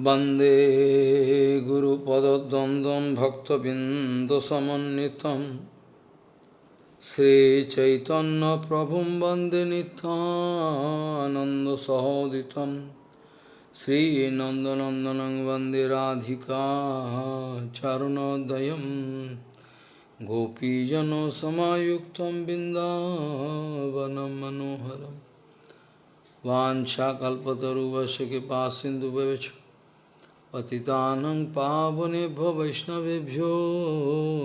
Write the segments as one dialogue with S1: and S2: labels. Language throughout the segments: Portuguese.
S1: वन्दे गुरुपदद्वन्द्वं भक्तबिन्दसमन्वितं श्रीचैतन्यप्रभुं वन्दे नित्यानन्दसहोदितं श्रीनन्दनन्दनं वन्दे राधिका चरणोदयं गोपीजनसमायुक्तं बिन्दावनं मनोहरम् वाछाकल्पतरुवश कृपा सिंधु पतितानं पावनेभ्यो वैष्णवेभ्यो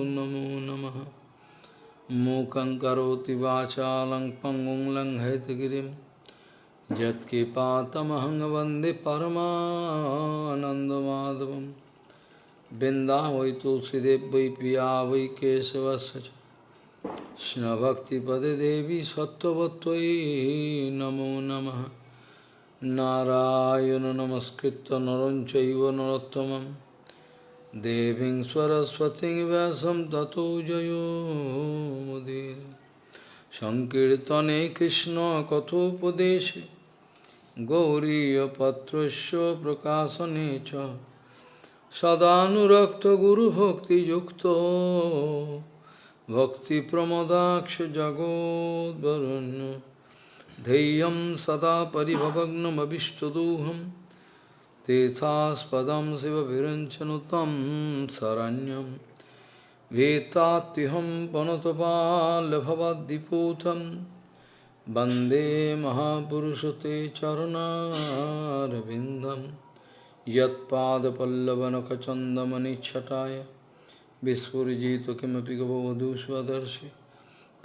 S1: नमो नमः मूकं करोति वाचालं पङ्गुं लङ्घयतगिरिं यत्कृपातमहं वन्दे परमानन्दमाधवं बिन्दा वै तुलसीदेव वै पिया वै केशवस्य च कृष्णभक्तिपदे देवी सत्त्ववत्त्वयि नमो नमः नारायण नमस्कृत्य नरं चैव नरोत्तमं देवीं सरस्वतीं व्यासं ततो जयो मुदीर सङ्कीर्तने कृष्णकथोपदेशे गौरीयपत्रस्य प्रकाशने च सदानुरक्तगुरुभक्तियुक्तो भक्तिप्रमदाक्ष जगोद्वरुण्य धैर्यं सदा परिभवग्नमभिष्टदोहं, तीर्थास्पदं शिवभिरञ्चनुतं शरण्यं वेत्तात्युहं पनुतपालभवद्दिपूतं वंदे महापुरुष ते चरणारविन्दं, यत्पादपल्लवनखचन्दमनिच्छटाय, विस्फुरिजितु किमपि गवधूष्वदर्शि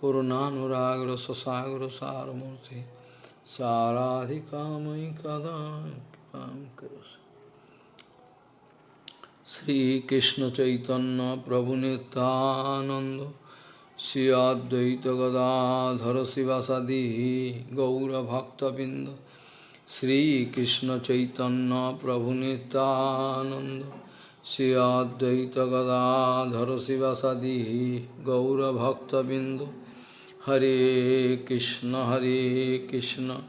S1: पूर्णानुराग रससागर सारमूर्ति साराधिका कदा श्रीकृष्ण चैतन्य प्रभु नितानंद श्री अद्वैत गदाधर शिवासादि गौरभक्तबिंद श्रीकृष्ण चैतन्य प्रभु नितानंद श्री अद्वैत गदाधर शिवासादि गौरभक्तबिंद Hare Krishna Hare Krishna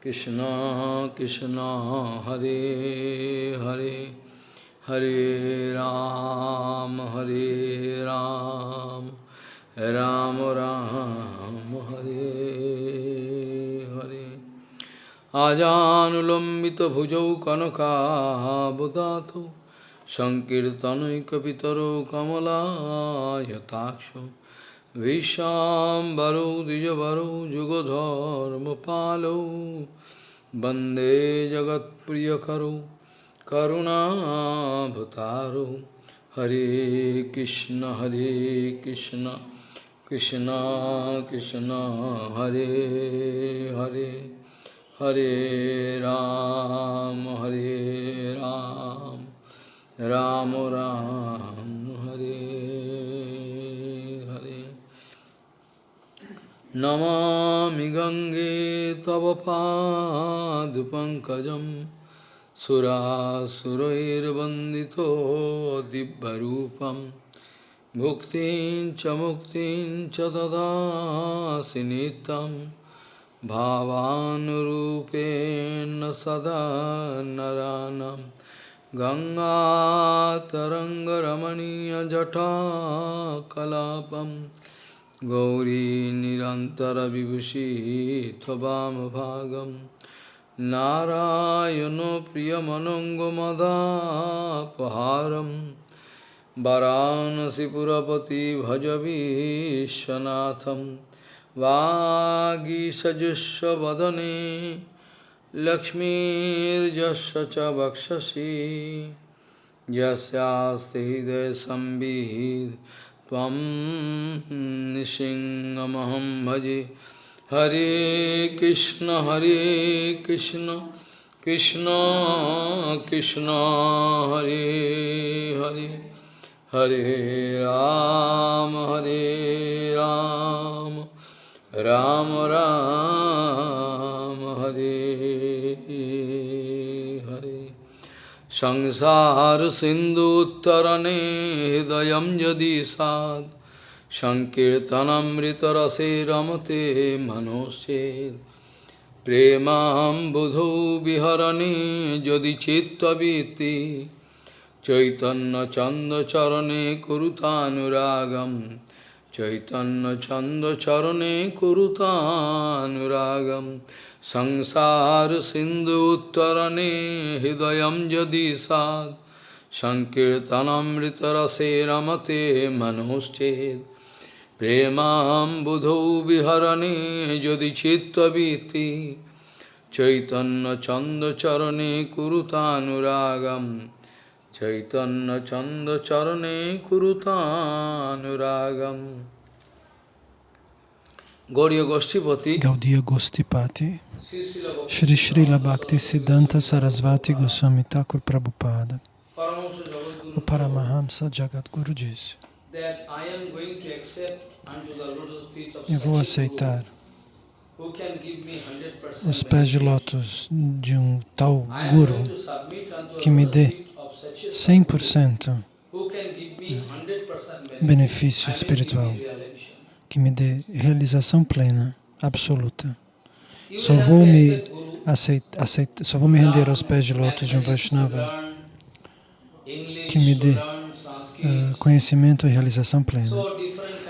S1: Krishna Krishna Hare Hare Hare Ram Hare Ram Ram Ram Hare Hare Ajanulambita bhujau kanaka budato Sankirtanai kapitaro kamala yatakshu विशाम्बरो द्विजवरो जुगधर्मपालो वन्दे जगत्प्रियकरो करुणाभतारो हरे कृष्ण हरे कृष्ण कृष्ण कृष्ण हरे हरे हरे राम हरे राम राम राम हरे हरे नमामि गङ्गे तव पादपङ्कजं सुरासुरैर्वन्दितो दिव्यरूपं भुक्तिं च मुक्तिं च ददासि नित्यं भावानुरूपेण सदा नरानम् गङ्गातरङ्गरमणीयजटाकलापं गौरी निरन्तरविभूषी त्ववामभागं नारायणो प्रियमनङ्गमदापहारं वरानसिपुरपति भज विश्वनाथं वागीसजुष्वदने लक्ष्मीर्जस्य च वक्षसि यस्यास्ति हृदयसंवित् त्वं निसिंहमहं भजे हरे कृष्ण हरे कृष्ण कृष्ण कृष्ण हरे हरे हरे राम हरे राम राम राम हरे সংসার সিন্ধু উত্তরণে হৃদয় যদি সাদ সংকীর্তনমৃতরসে রমতে মনোষে প্রেমাম বুধৌ বিহরণে যদি চিত্তবীতি চৈতন্য চন্দ চরণে কুরুতানুরাগম, চৈতন্য চন্দ চরণে কুরুতানুরাগম সংসার সিন্ধু উত্তরণে হৃদয় যদি সাদ সংকীর্তনমৃতরসে রমতে মনোশ্চেদ প্রেমাম বুধৌ বিহরণে যদি চিত্তবীতি চৈতন্য চন্দচরণে কুরুতানুরাগম, চৈতন্য চন্দচরণে কুরুতানুরাগম। গৌরীয় গোষ্ঠীপতি
S2: গৌরীয় গোষ্ঠীপাতি Shri Srila Bhakti Siddhanta Sarasvati Goswami Thakur Prabhupada O Paramahamsa Jagadguru disse Eu vou aceitar
S1: guru who can give me 100%
S2: os pés de lótus de um tal Guru que me dê
S1: feet of such a
S2: 100%
S1: who can give me 100% benefit.
S2: benefício espiritual, que me dê realização plena, absoluta. Só vou me
S1: accept Guru,
S2: aceit, aceit, só vou me render aos pés de lótus de um Vaishnava que me dê, eh, conhecimento e realização plena.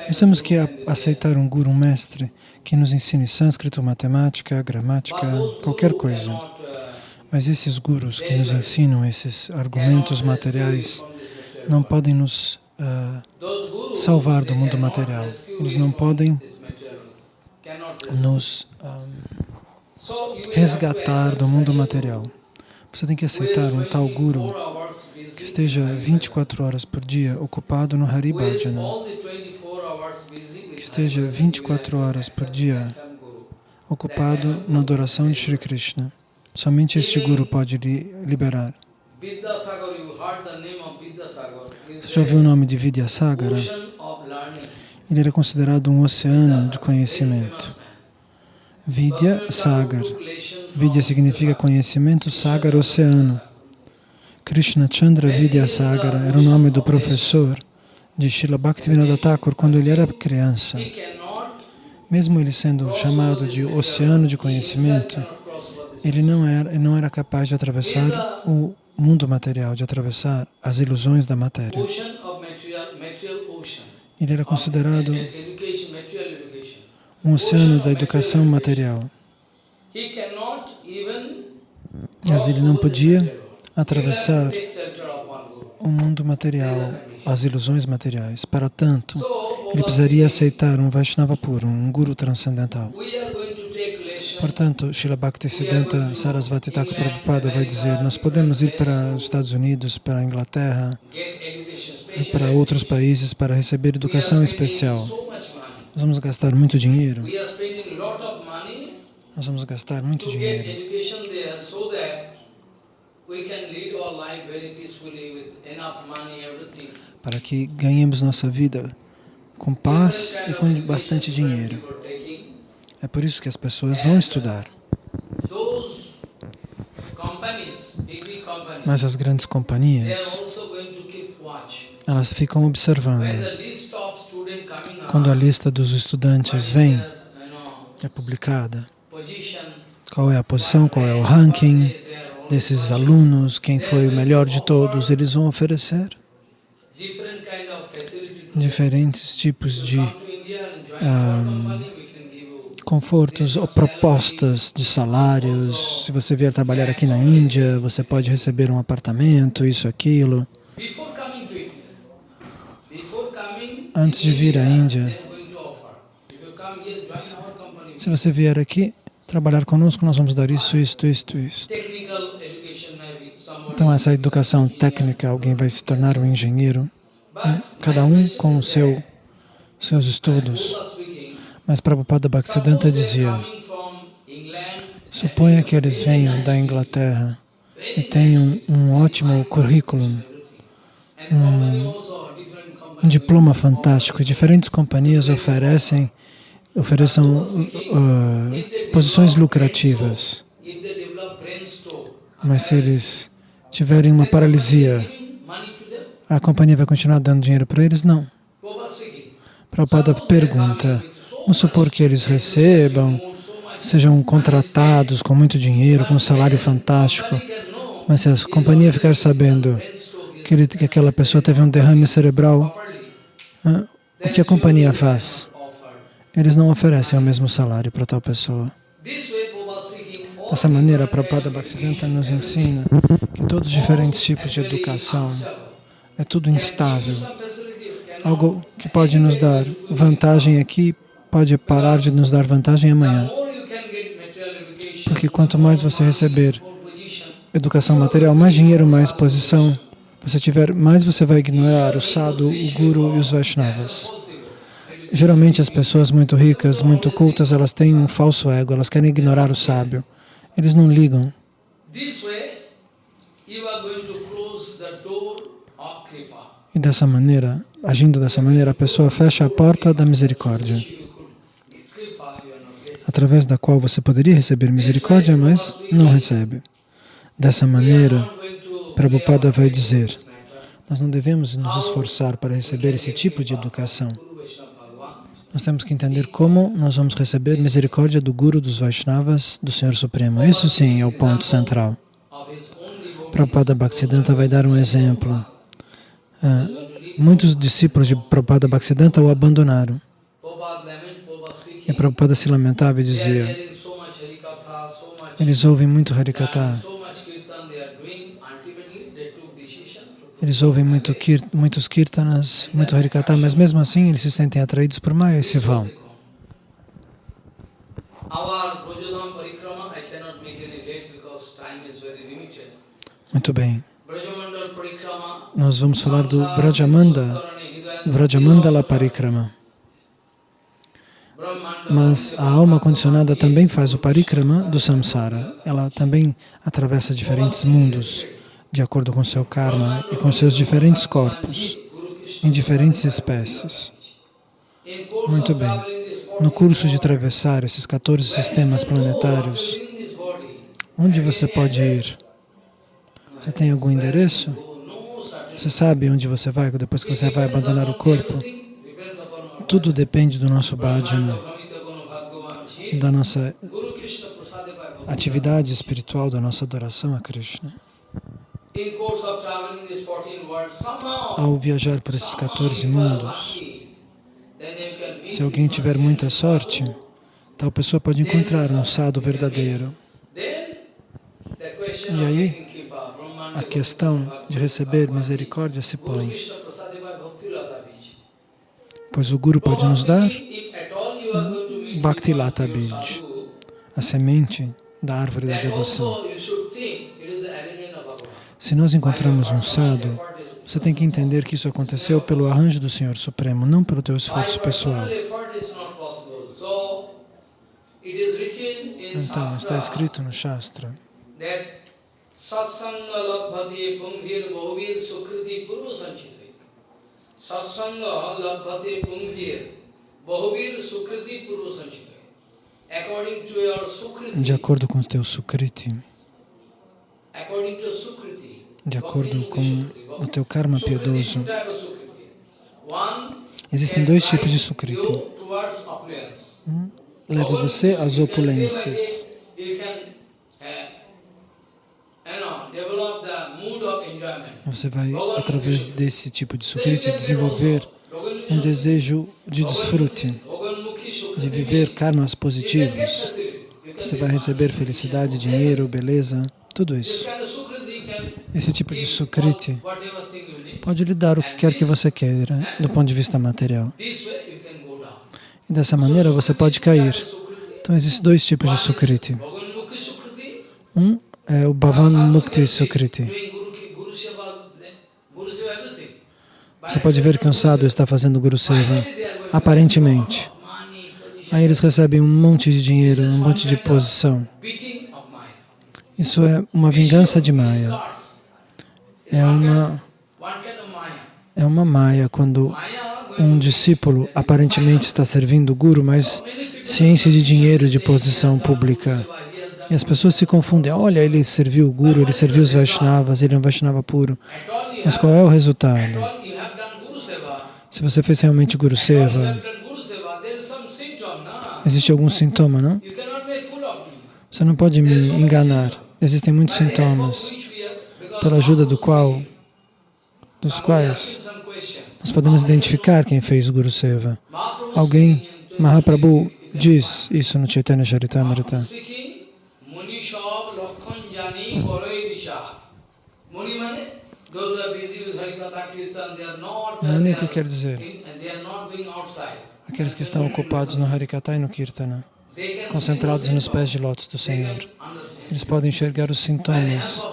S2: Nós temos que aceitar um guru, um mestre, que nos ensine sânscrito, matemática, gramática, qualquer coisa.
S1: uh,
S2: Mas esses gurus que nos ensinam esses argumentos materiais não podem nos
S1: gurus,
S2: salvar do mundo material. Eles não podem nos ah,
S1: will have to
S2: resgatar do mundo material. Você tem que aceitar um tal
S1: 24
S2: guru que esteja
S1: in Hari
S2: 24 horas por dia ocupado no Hari
S1: Bhajana. Who is
S2: Bhajana,
S1: all the 24 hours busy with
S2: que esteja
S1: Hari Bhajana,
S2: 24
S1: you will have to
S2: horas por dia ocupado na adoração de Shri Krishna. Somente este guru pode lhe liberar. Você já ouviu o nome de Vidyasagara? Ele era considerado um oceano de conhecimento. Vidya Sagar. Vidya significa conhecimento, Sagar, oceano. Krishna Chandra Vidya Sagara era o nome do professor de Srila Bhaktivinoda Thakur quando ele era criança. Mesmo ele sendo chamado de oceano de conhecimento, ele não era, não era capaz de atravessar o mundo material, de atravessar as ilusões da matéria. Ele era considerado
S1: Of education, material education.
S2: Um oceano da educação material. Mas ele não podia atravessar o mundo material, as ilusões materiais. Para tanto, ele precisaria aceitar um Vaishnava puro, um Guru transcendental. Portanto, Srila Bhaktisiddhanta Sarasvati Thakur Prabhupada vai dizer, nós podemos ir para os Estados Unidos, para a Inglaterra, para outros países para receber educação especial. Nós vamos gastar muito dinheiro, nós vamos gastar muito dinheiro para que ganhemos nossa vida com paz e com bastante dinheiro. É por isso que as pessoas vão estudar.
S1: Big companies,
S2: Mas as grandes companhias, elas ficam observando. Quando a lista dos estudantes vem, é publicada, qual é a posição, qual é o ranking desses alunos, quem foi o melhor de todos, eles vão oferecer diferentes tipos de
S1: you
S2: confortos ou propostas de salários. Se você vier trabalhar aqui na Índia, você pode receber um apartamento, isso, aquilo. Antes de vir à Índia. Se você vier aqui trabalhar conosco, nós vamos dar isso, isto, isto, isto. Então, essa educação técnica, alguém vai se tornar um engenheiro,
S1: But
S2: cada um com seu, seus estudos. Mas Prabhupada Bhaktisiddhanta dizia, suponha que eles venham da Inglaterra e tenham um ótimo currículo,
S1: and
S2: um diploma fantástico. Diferentes companhias oferecem ofereçam uh, posições lucrativas, mas se eles tiverem uma paralisia, a companhia vai continuar dando dinheiro para eles? Não.
S1: Prabhupada
S2: pergunta, vamos supor que eles recebam sejam contratados com muito dinheiro, com um salário fantástico, mas se a companhia ficar sabendo que, ele, que aquela pessoa teve um derrame cerebral, ah, o que a companhia faz? Eles não oferecem o mesmo salário para tal pessoa. Dessa maneira, a Prabhupada Bhaktisiddhanta nos ensina que todos os diferentes tipos de educação é tudo instável. Algo que pode nos dar vantagem aqui pode parar de nos dar vantagem amanhã. Porque quanto mais você receber educação material, mais dinheiro, mais posição você tiver, mais você vai ignorar o sadhu, o guru e os Vaishnavas. Geralmente as pessoas muito ricas, muito cultas, elas têm um falso ego, elas querem ignorar o sábio. Eles não ligam. E dessa maneira, agindo dessa maneira, a pessoa fecha a porta da misericórdia, através da qual você poderia receber misericórdia, mas não recebe. Dessa maneira, Prabhupada vai dizer, nós não devemos nos esforçar para receber esse tipo de educação. Nós temos que entender como nós vamos receber misericórdia do Guru dos Vaishnavas, do Senhor Supremo. Isso sim é o ponto central. Prabhupada Bhaktisiddhanta vai dar um exemplo. Uh, muitos discípulos de Prabhupada Bhaktisiddhanta o abandonaram. E Prabhupada se lamentava e dizia, eles ouvem muito Harikata, eles ouvem muito kir, muitos kirtanas, muito Harikata, mas mesmo assim eles se sentem atraídos por Maya e se vão. Muito bem. Nós vamos falar do Brajamanda, Vrajamandala Parikrama. Mas a alma condicionada também faz o parikrama do samsara. Ela também atravessa diferentes mundos de acordo com seu karma e com seus diferentes corpos, em diferentes espécies. Muito bem. No curso de atravessar esses 14 sistemas planetários, onde você pode ir? Você tem algum endereço? Você sabe onde você vai depois que você vai abandonar o corpo? Tudo depende do nosso bhajana, da nossa atividade espiritual, da nossa adoração a Krishna. Ao viajar por esses 14 mundos, se alguém tiver muita sorte, tal pessoa pode encontrar um sadhu verdadeiro. E aí, a questão de receber misericórdia se põe. Pois o Guru pode nos dar Bhakti Lata Bij, a semente da árvore da devoção. Se nós encontramos um sadhu, você tem que entender que isso aconteceu pelo arranjo do Senhor Supremo, não pelo teu esforço pessoal. Então, está escrito no Shastra Satsanga labhati pungvir bahuvir sukriti purva sanchite. Satsanga labhati pungvir bahuvir sukriti purva sanchite. De acordo com o teu sukriti, de acordo com o teu karma piedoso. Existem dois tipos de sukriti. Um leva você às opulências. Você vai, através desse tipo de sukriti, desenvolver um desejo de desfrute, de viver karmas positivos. Você vai receber felicidade, dinheiro, beleza, tudo isso. Esse tipo de sukriti pode lhe dar o que quer que você queira do ponto de vista material. E dessa maneira você pode cair. Então existem dois tipos de sukriti. Um é o Bhavan Mukti Sukriti. Você pode ver que um sadhu está fazendo Guru Seva, aparentemente. Aí eles recebem um monte de dinheiro, um monte de posição. Isso é uma vingança de Maya. É uma, é uma Maya quando um discípulo aparentemente está servindo o Guru, mas ciência de dinheiro, de posição pública. E as pessoas se confundem. Olha, ele serviu o Guru, ele serviu os Vaishnavas, ele é um Vaishnava puro. Mas qual é o resultado? Se você fez realmente Guru Seva, existe algum sintoma, não? Você não pode me enganar. Existem muitos sintomas pela ajuda do qual, dos quais nós podemos identificar quem fez Guru Seva. Alguém, Mahaprabhu, diz isso no Chaitanya Charitamrita. Mani, que quer dizer? Aqueles que estão ocupados no Harikata e no Kirtana, concentrados nos pés de lótus do Senhor. Eles podem enxergar os sintomas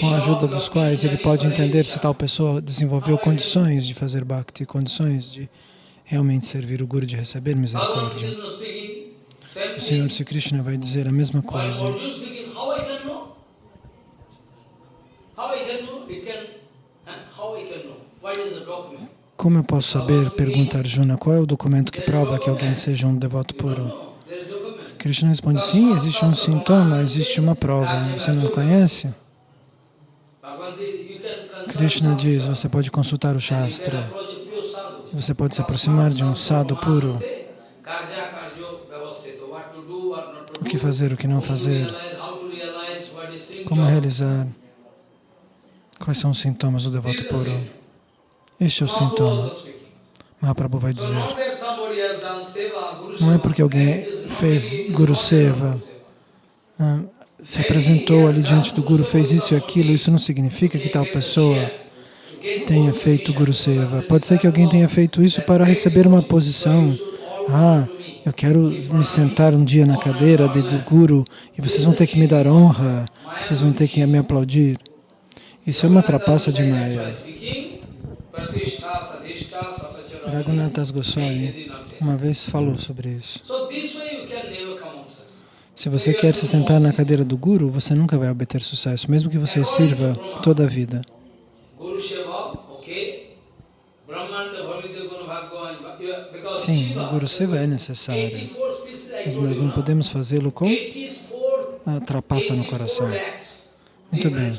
S2: com a ajuda dos quais ele pode entender se tal pessoa desenvolveu condições de fazer bhakti, condições de realmente servir o Guru, de receber misericórdia. O Senhor Sri Krishna vai dizer a mesma coisa. Como eu posso saber, pergunta Arjuna, qual é o documento que prova que alguém seja um devoto puro? Krishna responde, sim, existe um sintoma, existe uma prova. Você não conhece? Krishna diz, você pode consultar o Shastra, você pode se aproximar de um sadhu puro, o que fazer, o que não fazer, como realizar, quais são os sintomas do devoto puro. Este é o sintoma. Mahaprabhu vai dizer, não é porque alguém fez Guru Seva, se apresentou ali diante do Guru, fez isso e aquilo, isso não significa que tal pessoa tenha feito Guru Seva. Pode ser que alguém tenha feito isso para receber uma posição. Ah, eu quero me sentar um dia na cadeira de, do Guru e vocês vão ter que me dar honra, vocês vão ter que me aplaudir. Isso é uma trapaça de Maya. Raghunathas Goswami uma vez falou sobre isso. Se você quer se sentar na cadeira do Guru, você nunca vai obter sucesso, mesmo que você sirva toda a vida. Sim, o Guru Seva é necessário, mas nós não podemos fazê-lo com a trapaça no coração. Muito bem,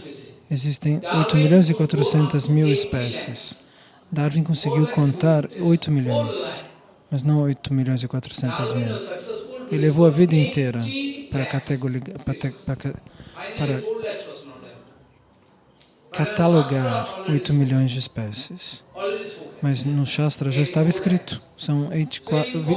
S2: existem 8 milhões e 400 mil espécies. Darwin conseguiu contar 8 milhões, mas não 8 milhões e 400 mil. Ele levou a vida inteira para, catalogar 8 milhões de espécies. Mas no Shastra já estava escrito, são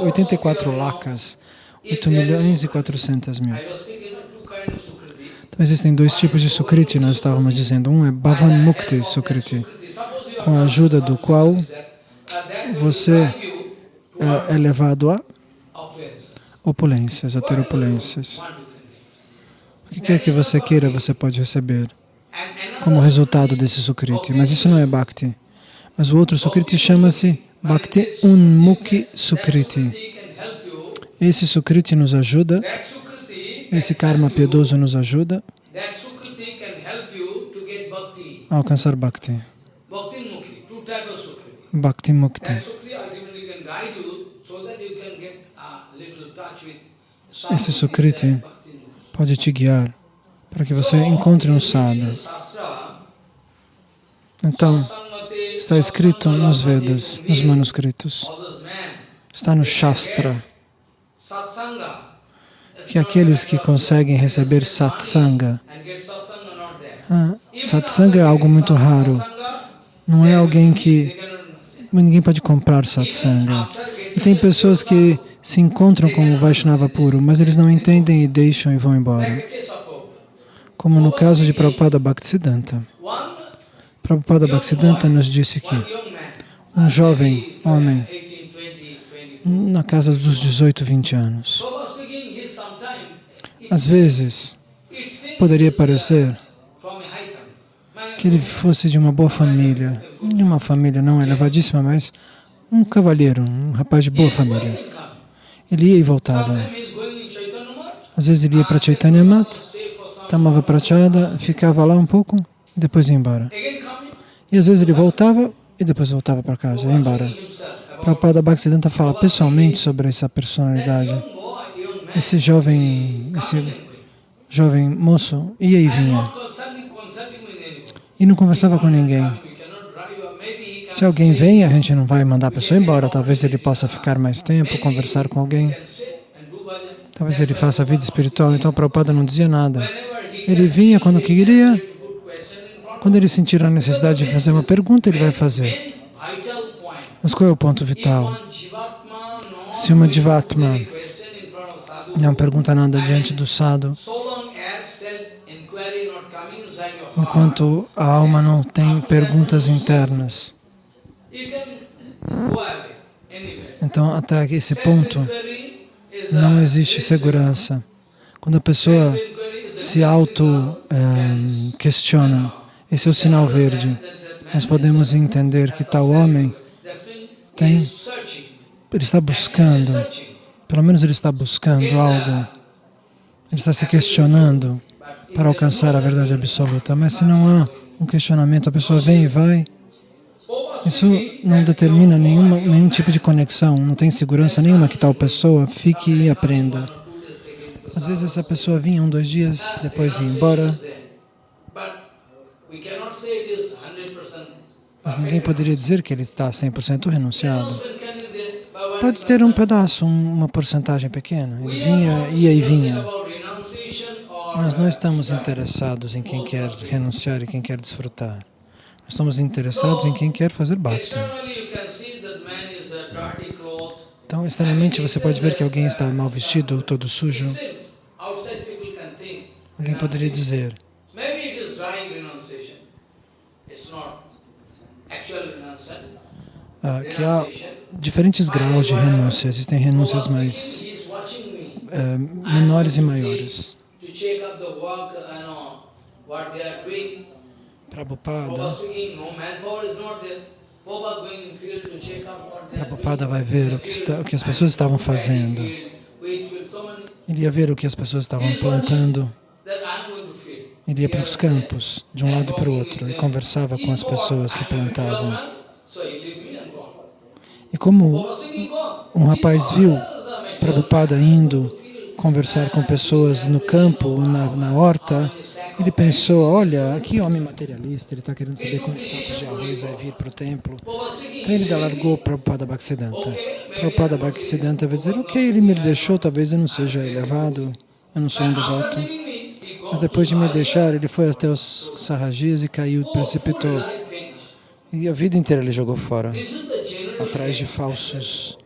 S2: 84 lakas, 8 milhões e 400 mil. Então existem dois tipos de Sukriti, nós estávamos dizendo. Um é Bhavan Mukti Sukriti, com a ajuda do qual você é, é levado a opulências, a ter opulências. O que quer que você queira, você pode receber como resultado desse Sukriti. Mas isso não é Bhakti. Mas o outro Sukriti chama-se Bhakti Unmukhi Sukriti. Esse Sukriti nos ajuda, esse karma piedoso nos ajuda a alcançar Bhakti. Bhakti Mukti. Esse Sukriti pode te guiar para que você encontre um sadhu. Então, está escrito nos Vedas, nos manuscritos, está no Shastra, que aqueles que conseguem receber satsanga, ah, satsanga é algo muito raro, não é alguém que, ninguém pode comprar satsanga. E tem pessoas que se encontram com o Vaishnava puro, mas eles não entendem e deixam e vão embora. Como no caso de Prabhupada Bhaktisiddhanta. Prabhupada Bhaktisiddhanta nos disse que um jovem homem, na casa dos 18, 20 anos, às vezes poderia parecer que ele fosse de uma boa família, de uma família não elevadíssima, mas um cavalheiro, um rapaz de boa família. Ele ia e voltava. Às vezes ele ia para Chaitanya Mat, tomava prachada, ficava lá um pouco e depois ia embora. E às vezes ele voltava e depois voltava para casa, ia embora. Prabhupada Bhaktisiddhanta fala pessoalmente sobre essa personalidade. Esse jovem, esse jovem moço ia e vinha. E não conversava com ninguém. Se alguém vem, a gente não vai mandar a pessoa embora. Talvez ele possa ficar mais tempo, conversar com alguém. Talvez ele faça a vida espiritual, então Prabhupada não dizia nada. Ele vinha quando queria, quando ele sentir a necessidade de fazer uma pergunta, ele vai fazer. Mas qual é o ponto vital? Se uma Jivatma não pergunta nada diante do sadhu, enquanto a alma não tem perguntas internas, então até esse ponto não existe segurança. Quando a pessoa se auto-questiona, eh, esse é o sinal verde. Nós podemos entender que tal homem tem, ele está buscando, pelo menos ele está buscando algo, ele está se questionando para alcançar a verdade absoluta. Mas se não há um questionamento, a pessoa vem e vai, isso não determina nenhuma, nenhum tipo de conexão, não tem segurança nenhuma que tal pessoa fique e aprenda. Às vezes essa pessoa vinha um, dois dias, depois ia embora. Mas ninguém poderia dizer que ele está 100% renunciado. Pode ter um pedaço, uma porcentagem pequena. Ele vinha, ia e vinha. Nós não estamos interessados em quem quer renunciar e quem quer desfrutar. Estamos interessados em quem quer fazer bhakti. Então, externamente você pode ver que alguém está mal vestido, todo sujo. Alguém poderia dizer, ah, que há diferentes graus de renúncia. Existem renúncias mais uh, menores e maiores. Prabhupada, Prabhupada. Vai ver o que, está, o que as pessoas estavam fazendo. Ele ia ver o que as pessoas estavam plantando. Ele ia para os campos, de um lado para o outro, e conversava com as pessoas que plantavam. E como um rapaz viu Prabhupada indo conversar com pessoas no campo, na, na horta, ele pensou, olha, que homem materialista, ele está querendo saber quantos sacos de arroz vai vir para o templo. Então ele largou Prabhupada Bhaktisiddhanta. Prabhupada Bhaktisiddhanta vai dizer, ok, ele me deixou, talvez eu não seja elevado, eu não sou um devoto. Mas depois de me deixar, ele foi até os sarrajis e caiu, precipitou. E a vida inteira ele jogou fora, atrás de falsos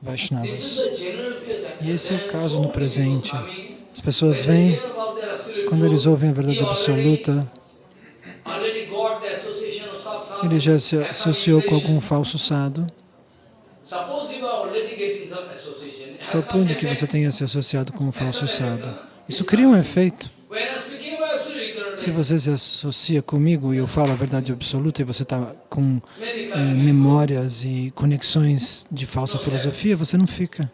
S2: Vaishnavas. E esse é o caso no presente. As pessoas vêm, quando eles ouvem a verdade absoluta, ele. Já se associou com algum falso sado. Supondo que você tenha se associado com um falso sado. Isso cria um efeito. Se você se associa comigo e eu falo a verdade absoluta e você está com é, memórias e conexões de falsa filosofia, você não fica.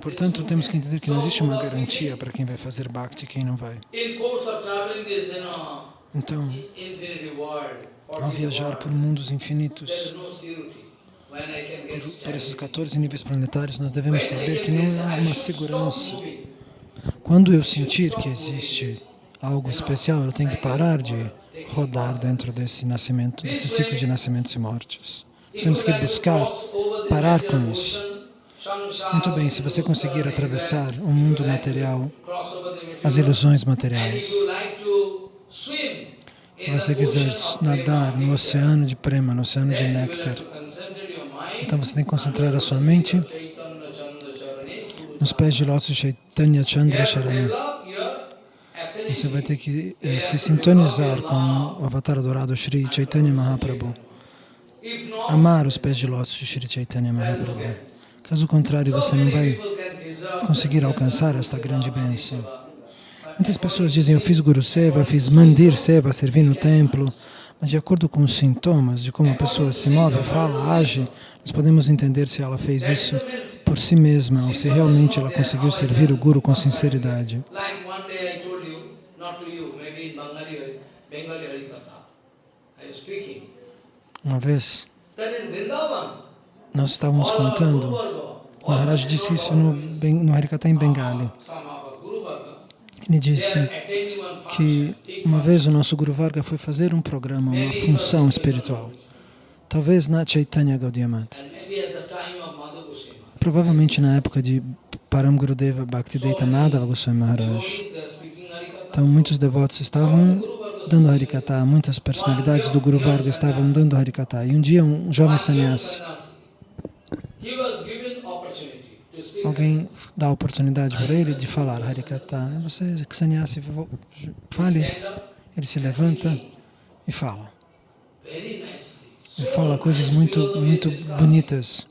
S2: Portanto, temos que entender que não existe uma garantia para quem vai fazer bhakti e quem não vai. Então, ao viajar por mundos infinitos, por, por esses 14 níveis planetários, nós devemos saber que não há uma segurança quando eu sentir que existe algo especial, eu tenho que parar de rodar dentro desse nascimento, desse ciclo de nascimentos e mortes. Temos que buscar parar com isso. Muito bem, se você conseguir atravessar o mundo material, as ilusões materiais, se você quiser nadar no oceano de prema, no oceano de néctar, então você tem que concentrar a sua mente nos pés de lótus Chaitanya Chandra Sharana. Você vai ter que eh, se sintonizar com o avatar adorado Sri Chaitanya Mahaprabhu. Amar os pés de lótus de Sri Chaitanya Mahaprabhu. Caso contrário, você não vai conseguir alcançar esta grande bênção. Muitas pessoas dizem, eu fiz Guru Seva, fiz Mandir Seva, servi no templo, mas de acordo com os sintomas de como a pessoa se move, fala, age, nós podemos entender se ela fez isso por si mesma ou se realmente ela conseguiu servir o Guru com sinceridade. Uma vez, nós estávamos contando, Maharaj disse isso no, no Harikata em Bengali. Ele disse que uma vez o nosso Guru Varga foi fazer um programa, uma função espiritual. Talvez na Chaitanya Gaudiya provavelmente na época de Param Gurudeva Bhaktivedanta Madhava Goswami Maharaj. Então muitos devotos estavam dando Harikata, muitas personalidades do Guru Varga estavam dando Harikata. E um dia um jovem sannyasi, alguém dá a oportunidade para ele de falar Harikata. Você, que sannyasi, fale. Ele se levanta e fala. Ele fala coisas muito, muito bonitas.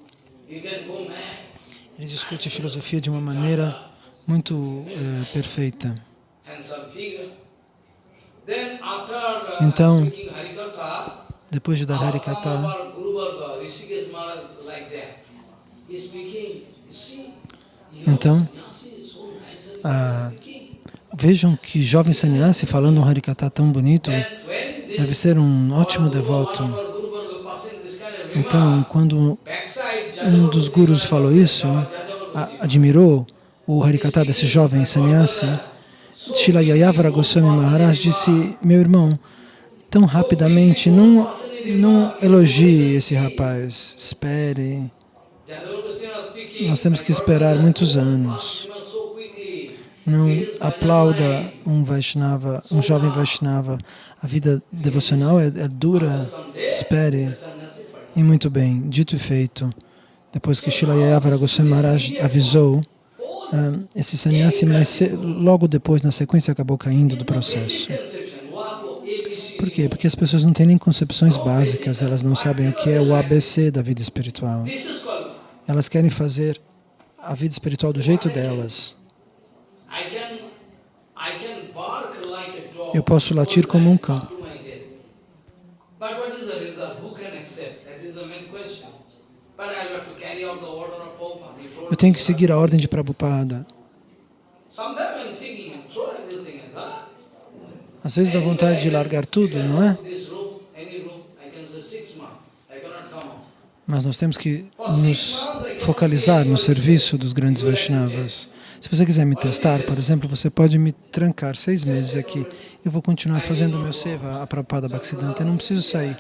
S2: Ele discute filosofia de uma maneira muito eh, perfeita. Então, depois de dar Harikata, então, ah, vejam que jovem sannyasi falando um Harikata tão bonito deve ser um ótimo devoto. Então, quando um dos gurus falou isso, admirou o Harikata desse jovem sannyasi, Shila Yayavara Goswami Maharaj disse, meu irmão, tão rapidamente, não, não elogie esse rapaz, espere. Nós temos que esperar muitos anos. Não aplauda um Vaishnava, um jovem Vaishnava. A vida devocional é, é dura, espere. E muito bem, dito e feito. Depois que Shila Yayavara Goswami Maharaj avisou, ah, esse sannyasi, mas logo depois, na sequência, acabou caindo do processo. Por quê? Porque as pessoas não têm nem concepções básicas, elas não sabem o que é o ABC da vida espiritual. Elas querem fazer a vida espiritual do jeito delas. Eu posso latir como um cão. Eu tenho que seguir a ordem de Prabhupada. Às vezes dá vontade de largar tudo, não é? Mas nós temos que nos focalizar no serviço dos grandes Vaishnavas. Se você quiser me testar, por exemplo, você pode me trancar seis meses aqui. Eu vou continuar fazendo meu seva, a Prabhupada Bhaktisiddhanta, eu não preciso sair.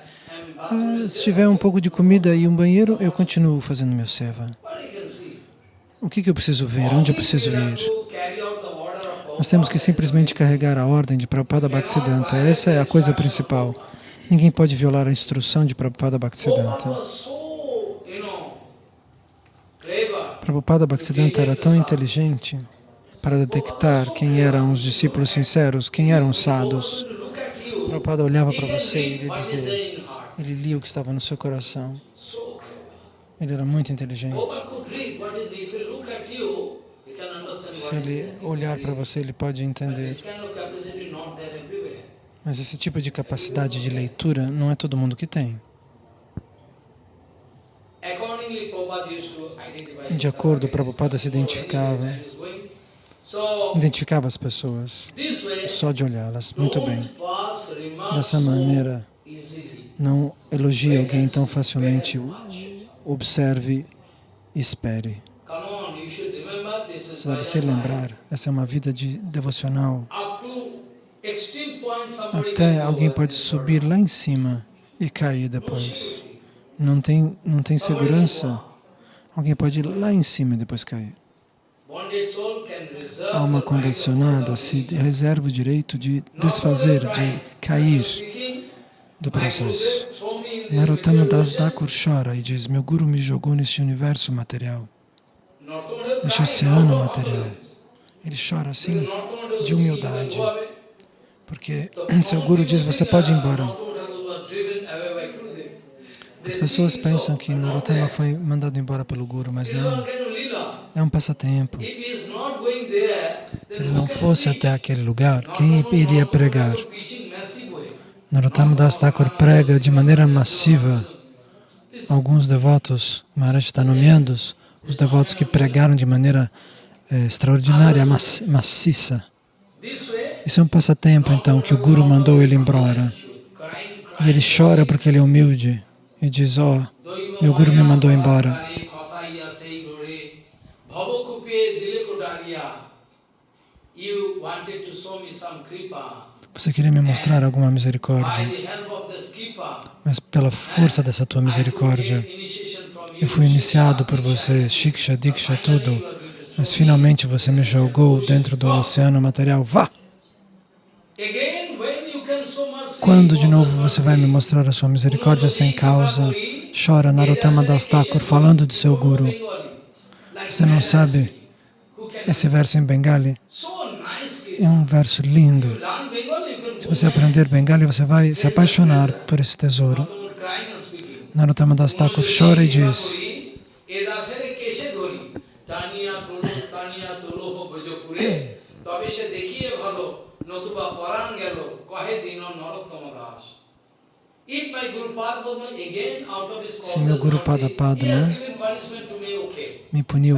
S2: Ah, se tiver um pouco de comida e um banheiro, eu continuo fazendo meu seva. O que, que eu preciso ver? Onde eu preciso ir? Nós temos que simplesmente carregar a ordem de Prabhupada Bhaktisiddhanta. Essa é a coisa principal. Ninguém pode violar a instrução de Prabhupada Bhaktisiddhanta. Prabhupada Bhaktisiddhanta era tão inteligente para detectar quem eram os discípulos sinceros, quem eram os sadhus. Prabhupada olhava para você e ele dizia, ele lia o que estava no seu coração. Ele era muito inteligente. Se ele olhar para você, ele pode entender. Mas esse tipo de capacidade de leitura não é todo mundo que tem. De acordo, Prabhupada se identificava, identificava as pessoas, só de olhá-las. Muito bem. Dessa maneira, não elogie alguém tão facilmente observe e espere. Você deve se lembrar, essa é uma vida de devocional. Até alguém pode subir lá em cima e cair depois. Não tem, não tem segurança. Alguém pode ir lá em cima e depois cair. A alma condicionada se reserva o direito de desfazer, de cair do processo. Narottama Das Thakur chora e diz, meu Guru me jogou nesse universo material, neste oceano material. Ele chora assim, de humildade, porque seu Guru diz, você pode ir embora. As pessoas pensam que Narottama foi mandado embora pelo Guru, mas não. É um passatempo. Se ele não fosse até aquele lugar, quem iria pregar? Narottama Das Thakur prega de maneira massiva. Alguns devotos, Maharaj está nomeando os devotos que pregaram de maneira eh, extraordinária, maciça. Isso é um passatempo, então, que o Guru mandou ele embora. E ele chora porque ele é humilde e diz, ó, oh, meu Guru me mandou embora. Você queria me mostrar alguma misericórdia, mas pela força dessa tua misericórdia,
S1: Eu fui iniciado por você, Shiksha, Diksha, tudo, mas finalmente você me jogou dentro do oceano material. Vá! Quando de novo você vai me mostrar a sua misericórdia sem causa? Chora Narottama Das Thakur falando de seu Guru. Você não sabe esse verso em Bengali? É um verso lindo. Se você aprender Bengali, você vai se apaixonar por esse tesouro. Narottama Das Thakur chora e diz se meu Guru Pada Padma me puniu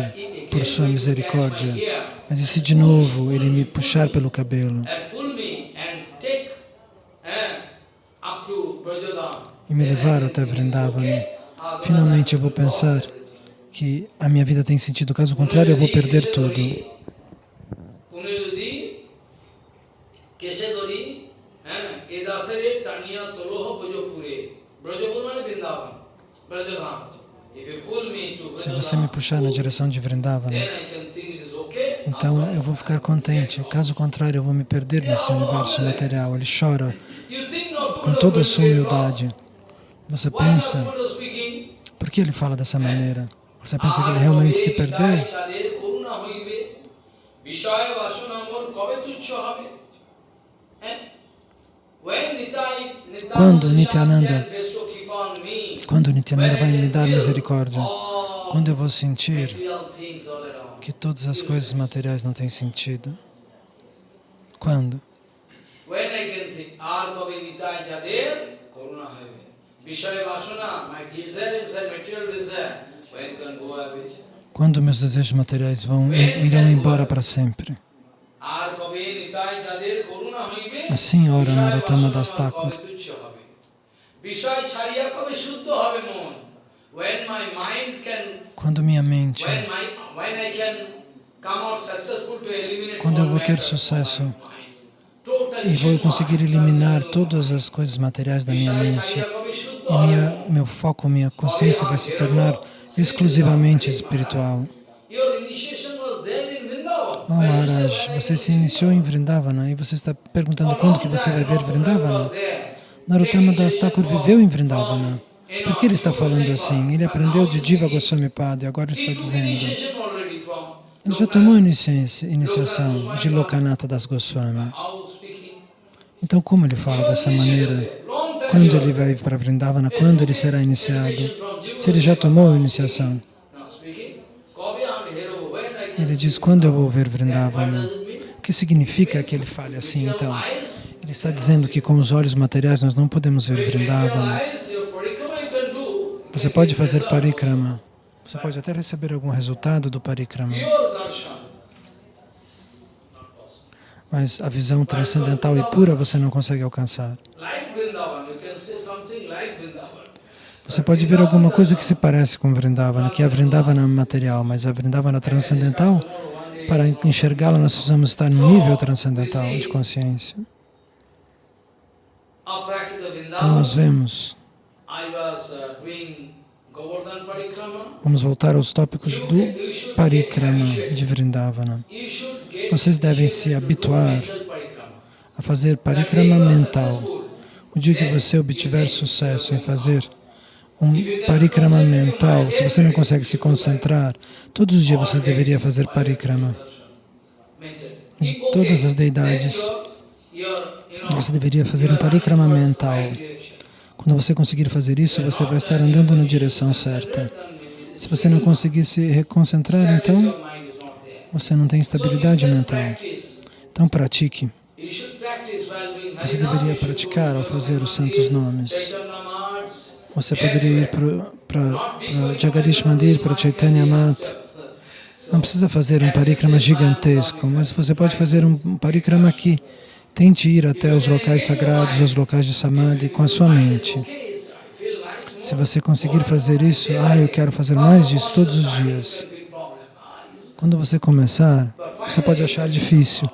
S1: por sua misericórdia, mas e se de novo ele me puxar pelo cabelo? E me levar até Vrindavana, finalmente eu vou pensar que a minha vida tem sentido, caso contrário eu vou perder tudo. Se você me puxar na direção de Vrindavana, então eu vou ficar contente. Caso contrário, eu vou me perder nesse universo material. Ele chora com toda a sua humildade. Você pensa, por que ele fala dessa maneira? Você pensa que ele realmente se perdeu? Quando Nityananda, quando Nityananda vai me dar misericórdia, quando eu vou sentir que todas as coisas materiais não têm sentido? Quando? Quando meus desejos materiais vão irão embora para sempre. Assim ora Narottama Das Thakur. Quando minha mente, quando eu vou ter sucesso e vou conseguir eliminar todas as coisas materiais da minha mente, e minha, meu foco, minha consciência vai se tornar exclusivamente espiritual. Oh Maharaj, você se iniciou em Vrindavana e você está perguntando quando que você vai ver Vrindavana? Narottama Das Thakur viveu em Vrindavana. Por que ele está falando assim? Ele aprendeu de Diva Goswami Pada e agora está dizendo. Ele já tomou iniciação de Lokanatha Das Goswami. Então, como ele fala dessa maneira? Quando ele vai para Vrindavana? Quando ele será iniciado? Se ele já tomou a iniciação? Ele diz, quando eu vou ver Vrindavana? O que significa que ele fale assim, então? Ele está dizendo que com os olhos materiais nós não podemos ver Vrindavana. Você pode fazer parikrama. Você pode até receber algum resultado do parikrama. Mas a visão transcendental e pura você não consegue alcançar. Você pode ver alguma coisa que se parece com Vrindavana, que é a Vrindavana material, mas a Vrindavana transcendental, para enxergá-la nós precisamos estar no nível transcendental de consciência. Então nós vemos Vamos voltar aos tópicos do parikrama de Vrindavana. Vocês devem se habituar a fazer parikrama mental. O dia que você obtiver sucesso em fazer um parikrama mental, se você não consegue se concentrar, todos os dias vocês deveriam fazer parikrama de todas as deidades. Você deveria fazer um parikrama mental. Quando você conseguir fazer isso, você vai estar andando na direção certa. Se você não conseguir se reconcentrar, então você não tem estabilidade mental. Então pratique. Você deveria praticar ao fazer os santos nomes. Você poderia ir para Jagadish Mandir, para Chaitanya Mat. Não precisa fazer um parikrama gigantesco, mas você pode fazer um parikrama aqui. Tente ir até os locais sagrados, os locais de Samadhi com a sua mente. Se você conseguir fazer isso, ah, eu quero fazer mais disso todos os dias. Quando você começar, você pode achar difícil,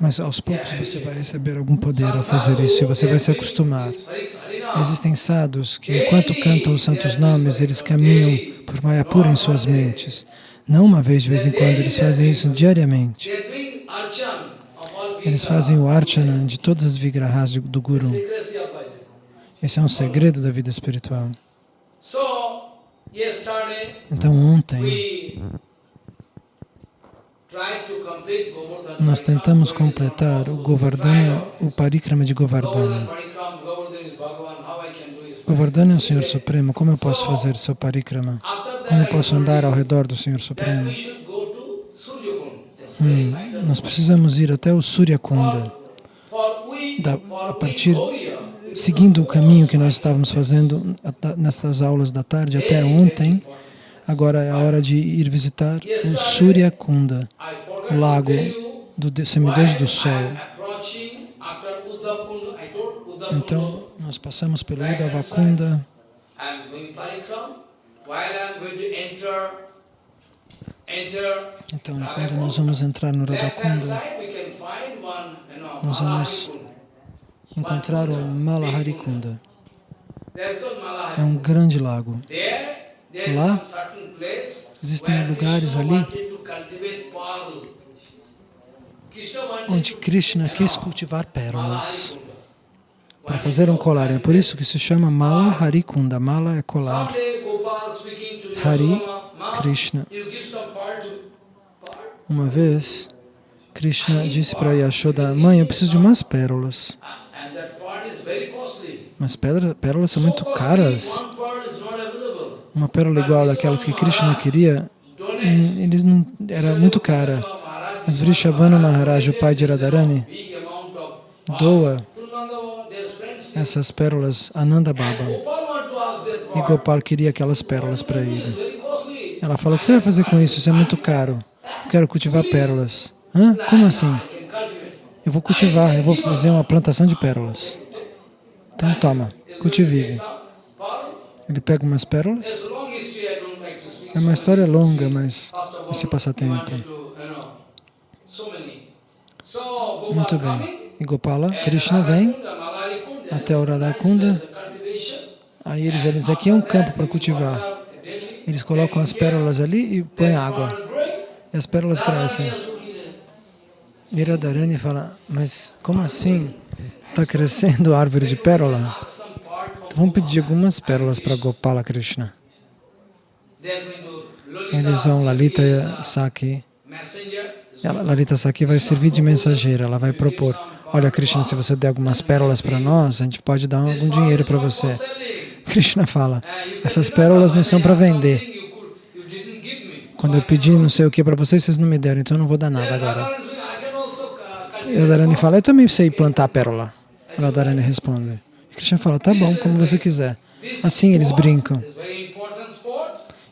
S1: mas aos poucos você vai receber algum poder ao fazer isso e você vai se acostumar. Existem sadhus que, enquanto cantam os santos nomes, eles caminham
S2: por Mayapura em suas mentes. Não uma vez de vez em quando, eles fazem isso diariamente. Eles fazem o archana de todas as vigrahas do Guru. Esse é um segredo da vida espiritual. Então ontem nós tentamos completar o Govardhana, o Parikrama de Govardhana. Govardhana é o Senhor Supremo, como eu posso fazer seu Parikrama? Como eu posso andar ao redor do Senhor Supremo? Hum, nós precisamos ir até o Surya Kunda. Da, a partir, seguindo o caminho que nós estávamos fazendo nestas aulas da tarde até ontem, agora é a hora de ir visitar o Surya Kunda, o lago do semideus do sol. Então, nós passamos pelo Udavakunda. Então, quando nós vamos entrar no Radhakunda, nós vamos encontrar o Malaharikunda. É um grande lago. Lá existem lugares ali onde Krishna quis cultivar pérolas para fazer um colar. É por isso que se chama Mala Harikunda. Mala é colar. Hari, Krishna. Uma vez, Krishna disse para Yashoda, mãe, eu preciso de umas pérolas. Mas pérolas são muito caras. Uma pérola igual daquelas que Krishna queria, hum, eles não, era muito cara. Mas Vrishabhanu Maharaj, o pai de Radharani, doa essas pérolas a Nanda Baba. E Gopal queria aquelas pérolas para ele. Ela falou, o que você vai fazer com isso? Isso é muito caro. Eu quero cultivar pérolas. Hã? Como assim? Eu vou cultivar, eu vou fazer uma plantação de pérolas. Então toma, cultive. Ele pega umas pérolas. É uma história longa, mas esse passatempo. Muito bem. E Gopala, Krishna vem até o Radhakunda. Aí eles dizem, aqui é um campo para cultivar. Eles colocam as pérolas ali e põem água. E as pérolas crescem. E Radharani fala, mas como assim? Está crescendo a árvore de pérola? Então vamos pedir algumas pérolas para Gopala Krishna. Eles vão, Lalita Saki. Lalita Saki vai servir de mensageira, ela vai propor olha Krishna, se você der algumas pérolas para nós, a gente pode dar algum dinheiro para você. Krishna fala, essas pérolas não são para vender. Quando eu pedi não sei o que para vocês, vocês não me deram, então eu não vou dar nada agora. E Radharani fala, eu também sei plantar pérola. Radharani responde. Krishna fala, tá bom, como você quiser. Assim eles brincam.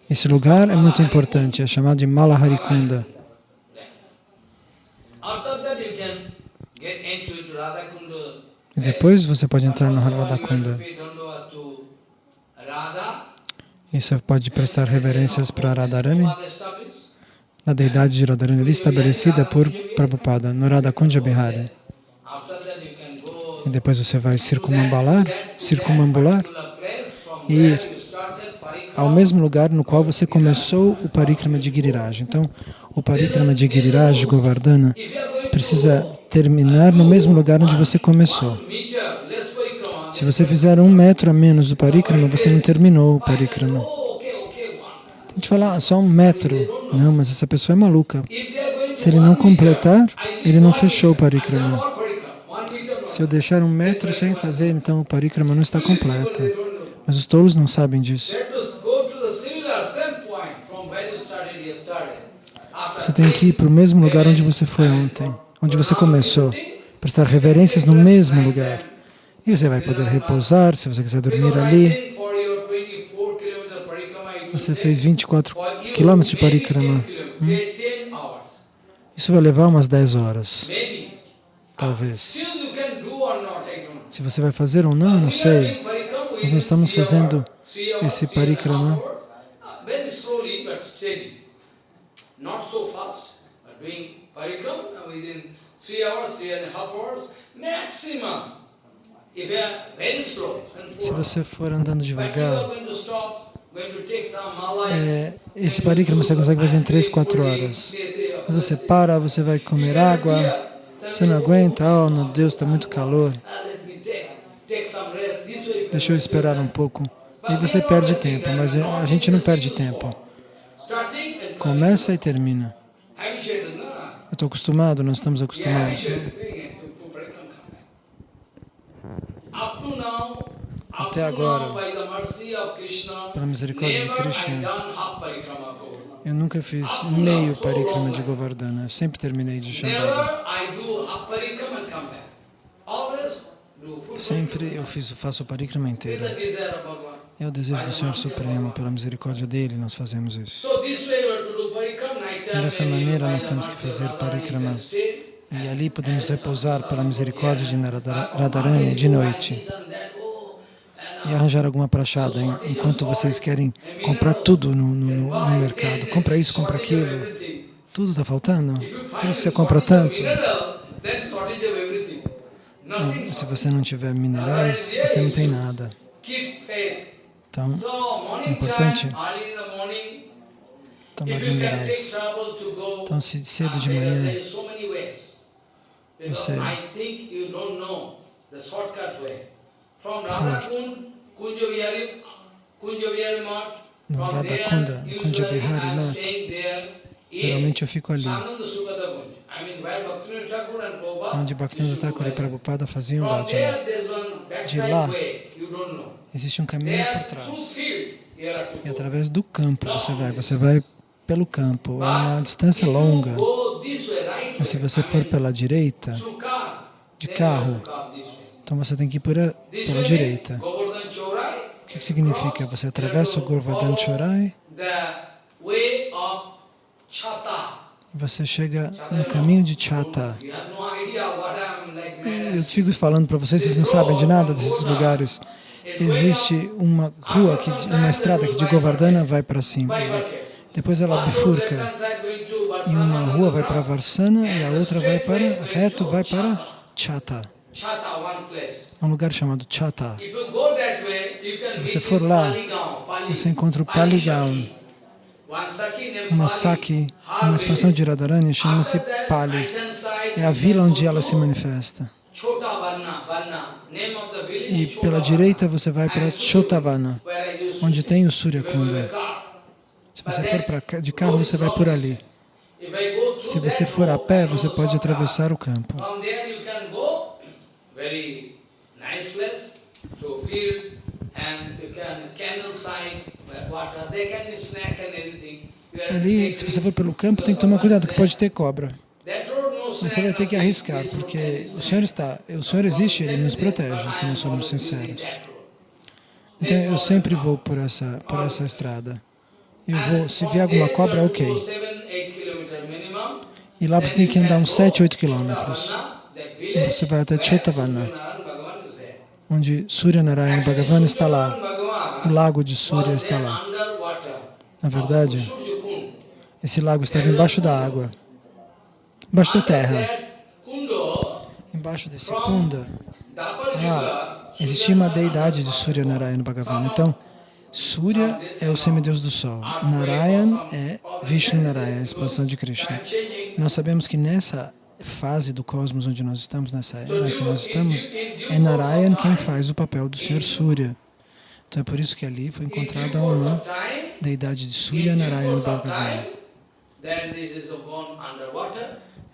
S2: Esse lugar é muito importante, é chamado de Malaharikunda. E depois você pode entrar no Radhakunda. E você pode prestar reverências para Radharani, a deidade de Radharani ali estabelecida por Prabhupada, no Radhakunda Bihari. E depois você vai circunambular, circumambular e ir ao mesmo lugar no qual você começou o Parikrama de Giriraj. Então, o Parikrama de Giriraj, Govardhana, precisa terminar no mesmo lugar onde você começou. Se você fizer um metro a menos do Parikrama, você não terminou o Parikrama. A gente fala, ah, só um metro. Não, mas essa pessoa é maluca. Se ele não completar, ele não fechou o Parikrama. Se eu deixar um metro sem fazer, então o Parikrama não está completo. Mas os tolos não sabem disso. Você tem que ir para o mesmo lugar onde você foi ontem, onde você começou, prestar reverências no mesmo lugar. E você vai poder repousar, se você quiser dormir ali. Você fez 24 quilômetros de parikrama. Hum? Isso vai levar umas 10 horas, talvez. Se você vai fazer ou não, não sei. Nós não estamos fazendo esse parikrama Se você for andando devagar,
S1: é, esse parikrama você consegue fazer em 3, 4 horas. Mas você para, você vai comer água, você não aguenta, oh meu Deus, está muito calor. Deixa eu esperar um pouco. E você perde tempo, mas a gente não perde tempo. Começa e termina. Eu estou acostumado, nós estamos acostumados. Até agora, pela misericórdia de Krishna, eu nunca fiz meio parikrama de Govardhana, eu sempre terminei de Shambhala. Sempre eu fiz, faço o parikrama inteiro. É o desejo do Senhor Supremo, pela misericórdia dele, nós fazemos isso. Dessa maneira, nós temos que fazer parikrama. E ali podemos repousar pela misericórdia de Radharani de noite e arranjar alguma prachada, enquanto vocês querem comprar tudo no, no, no mercado. Compra isso, compra aquilo. Tudo está faltando? Por isso você compra tanto. se você não tiver minerais, você não tem nada. Então, é importante tomar minerais. Então, se cedo de manhã. você for no Radha Kunda, Kunja Bihari Nath, geralmente eu fico ali, onde Bhaktivinoda Thakur e Prabhupada faziam bhajana. De lá, existe um caminho por trás. E através do campo você vai, você vai pelo campo, é uma distância longa. Mas se você for pela direita, de carro, então você tem que ir por a, pela direita. O que significa? Você atravessa o Govardhan Chorai e você chega no caminho de Chata. Eu fico falando para vocês, vocês não sabem de nada desses lugares. Existe uma rua, que, uma estrada que de Govardhana vai para cima. Depois ela bifurca. E uma rua vai para Varsana e a outra vai para, reto, vai para Chata. É um lugar chamado Chata. Se você for lá, você encontra o Paligaon. Uma Saki, uma expansão de Radharani, chama-se Pali. É a vila onde ela se manifesta. E pela direita você vai para Chotavana, onde tem o Surya Kunda. Se você for pra, de carro, você vai por ali. Se você for a pé, você pode atravessar o campo. Ali, se você for pelo campo, tem que tomar cuidado, que pode ter cobra. Você vai ter que arriscar, porque o Senhor está, o Senhor existe, Ele nos protege, se nós formos sinceros. Então, eu sempre vou por essa, por essa estrada. Eu vou, se vier alguma cobra, ok. E lá você tem que andar uns 7, 8 quilômetros. Você vai até Chetavana, onde Surya Narayana Bhagavan está lá. O lago de Surya está lá. Na verdade, esse lago estava embaixo da água, embaixo da terra. Embaixo desse kunda, ah, existia uma deidade de Surya Narayana Bhagavan. Então, Surya é o semideus do sol. Narayan é Vishnu Narayana, a expansão de Krishna. nós sabemos que nessa fase do cosmos onde nós estamos, nessa era que nós estamos, é Narayan quem faz o papel do Senhor Surya. Então é por isso que ali foi encontrada uma deidade de Surya Narayan Bhagavan.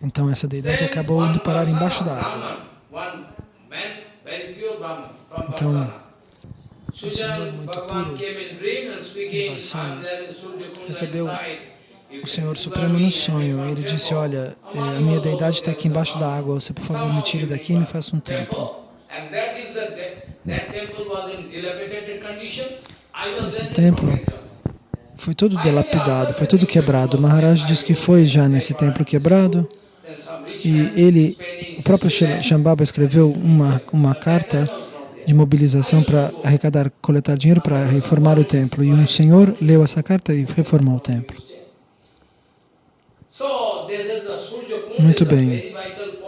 S1: Então essa deidade acabou indo parar embaixo da água. Então, um senhor muito puro, Varsana, recebeu o Senhor Supremo no sonho. Ele disse, olha, eh, a minha deidade está aqui embaixo da água, você por favor me tire daqui e me faça um templo. Esse templo foi todo delapidado, foi todo quebrado. Maharaj diz que foi já nesse templo quebrado. e ele, o próprio Shambhava escreveu uma, uma carta de mobilização para arrecadar, coletar dinheiro para reformar o templo. E um senhor leu essa carta e reformou o templo. Muito bem.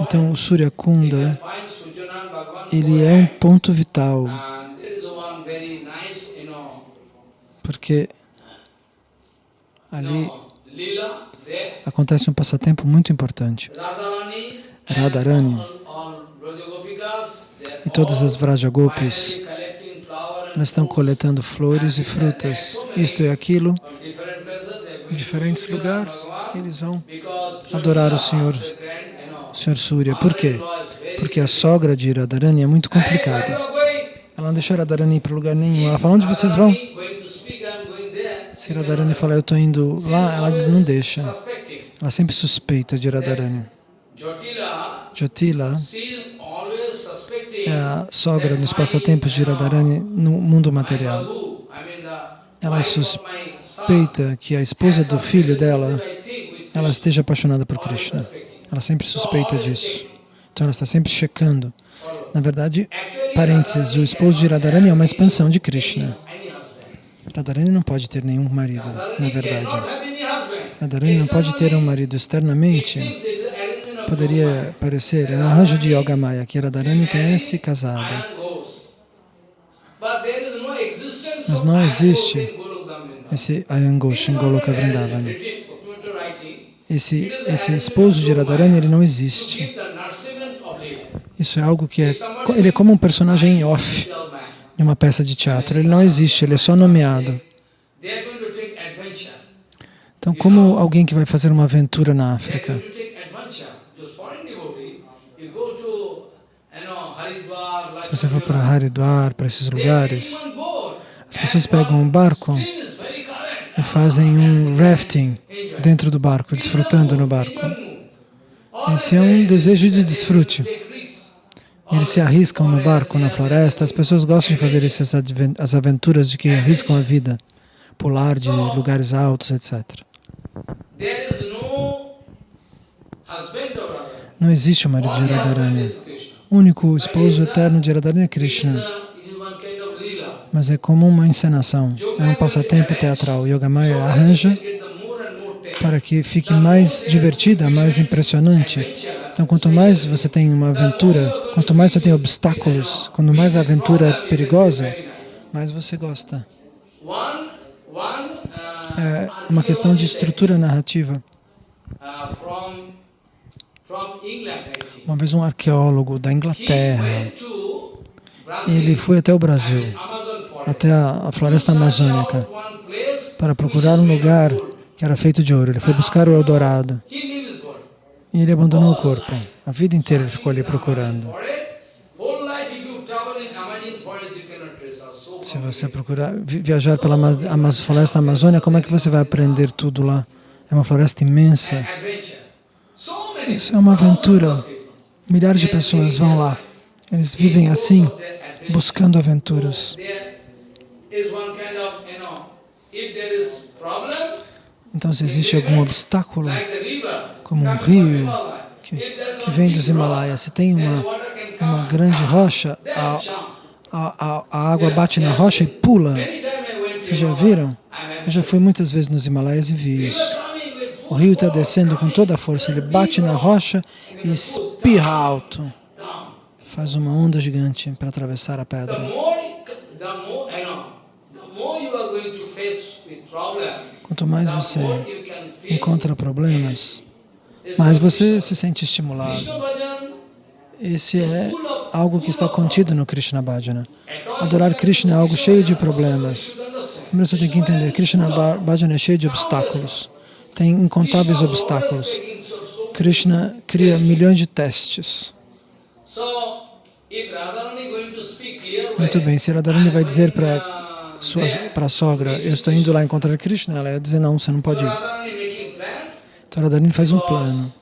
S1: Então, o Surya Kunda, ele é um ponto vital.
S2: porque ali acontece um passatempo muito importante. Radharani e todas as Vrajagopis estão coletando flores e frutas, isto e aquilo, em diferentes lugares, eles vão adorar o Senhor, o Senhor Surya. Por quê? Porque a sogra de Radharani é muito complicada. Ela não deixa Radharani ir para lugar nenhum. Ela fala, onde vocês vão? Se Radharani fala, eu estou indo lá, ela diz, não deixa. Ela sempre suspeita de Radharani. Jotila a sogra nos passatempos de Radharani no mundo material. Ela suspeita que a esposa do filho dela, ela esteja apaixonada por Krishna. Ela sempre suspeita disso. Então ela está sempre checando. Na verdade, parênteses, o esposo de Radharani é uma expansão de Krishna. Radharani não pode ter nenhum marido, na verdade. Radharani não pode ter um marido externamente. Poderia parecer, um arranjo de Yoga Maya, que Radharani tenha se casado. Mas não existe esse Ayangosh em Goloka Vrindavana. Esse, esse esposo de Radharani, ele não existe. Isso é algo que é... Ele é como um personagem off em uma peça de teatro. Ele não existe, ele é só nomeado. Então, como alguém que vai fazer uma aventura na África, você for para Haridwar, para esses lugares, as pessoas pegam um barco e fazem um rafting dentro do barco, desfrutando no barco. Esse é um desejo de desfrute. Eles se arriscam no barco, na floresta. As pessoas gostam de fazer essas as aventuras de que arriscam a vida, pular de lugares altos, etc. Não existe o marido de Radharani. Único esposo eterno de Radharani é Krishna. Mas é como uma encenação, é um passatempo teatral. Yogamaya arranja para que fique mais divertida, mais impressionante. Então, quanto mais você tem uma aventura, quanto mais você tem obstáculos, quanto mais a aventura é perigosa, mais você gosta. É uma questão de estrutura narrativa. Uma vez um arqueólogo da Inglaterra, ele foi até o Brasil, até a, floresta amazônica, para procurar um lugar que era feito de ouro. Ele foi buscar o Eldorado. E ele abandonou o corpo. A vida inteira ele ficou ali procurando. Se você procurar viajar pela floresta amazônia, como é que você vai aprender tudo lá? É uma floresta imensa. Isso é uma aventura. Milhares de pessoas vão lá. Eles vivem assim, buscando aventuras. Então, se existe algum obstáculo, como um rio que, que vem dos Himalaias, se tem uma, uma grande rocha, a, a, a, água bate na rocha e pula. Vocês já viram? Eu já fui muitas vezes nos Himalaias e vi isso. O rio está descendo com toda a força, ele bate na rocha e espirra alto. Faz uma onda gigante para atravessar a pedra. Quanto mais você encontra problemas, mais você se sente estimulado. Esse é algo que está contido no Krishna Bhajana. Adorar Krishna é algo cheio de problemas. Primeiro você tem que entender, Krishna Bhajana é cheio de obstáculos. Tem incontáveis obstáculos. Krishna cria milhões de testes. Muito bem, se Radharani vai dizer para sua, sogra, eu estou indo lá encontrar Krishna, ela ia dizer, não, você não pode ir. Então Radharani faz um plano.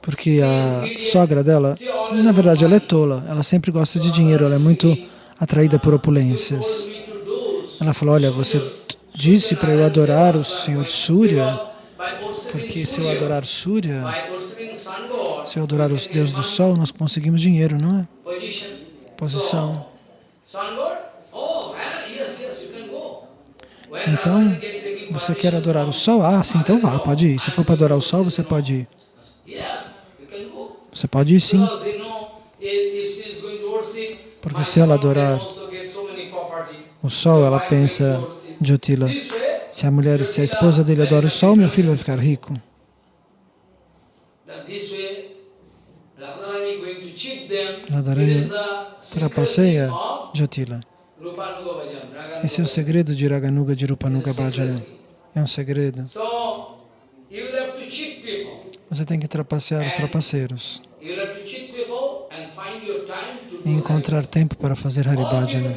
S2: Porque a sogra dela, na verdade, ela é tola, ela sempre gosta de dinheiro, ela é muito atraída por opulências. Ela falou, olha, você disse para eu adorar o Senhor Surya, porque se eu adorar Surya, se eu adorar os Deus do Sol, nós conseguimos dinheiro, não é? Posição. Então, você quer adorar o sol? Ah, sim, então vá, pode ir. Se for para adorar o sol, você pode ir. Você pode ir sim. Porque se ela adorar
S1: o sol, ela pensa, Jyotila, se a mulher, se a esposa dele adora o sol, meu filho vai ficar rico. Radharani trapaceia Jyotila. Esse é o segredo de Raganuga de Rupanuga Bhajana. É um segredo. Você tem que trapacear os trapaceiros e encontrar tempo para fazer Haribhajana.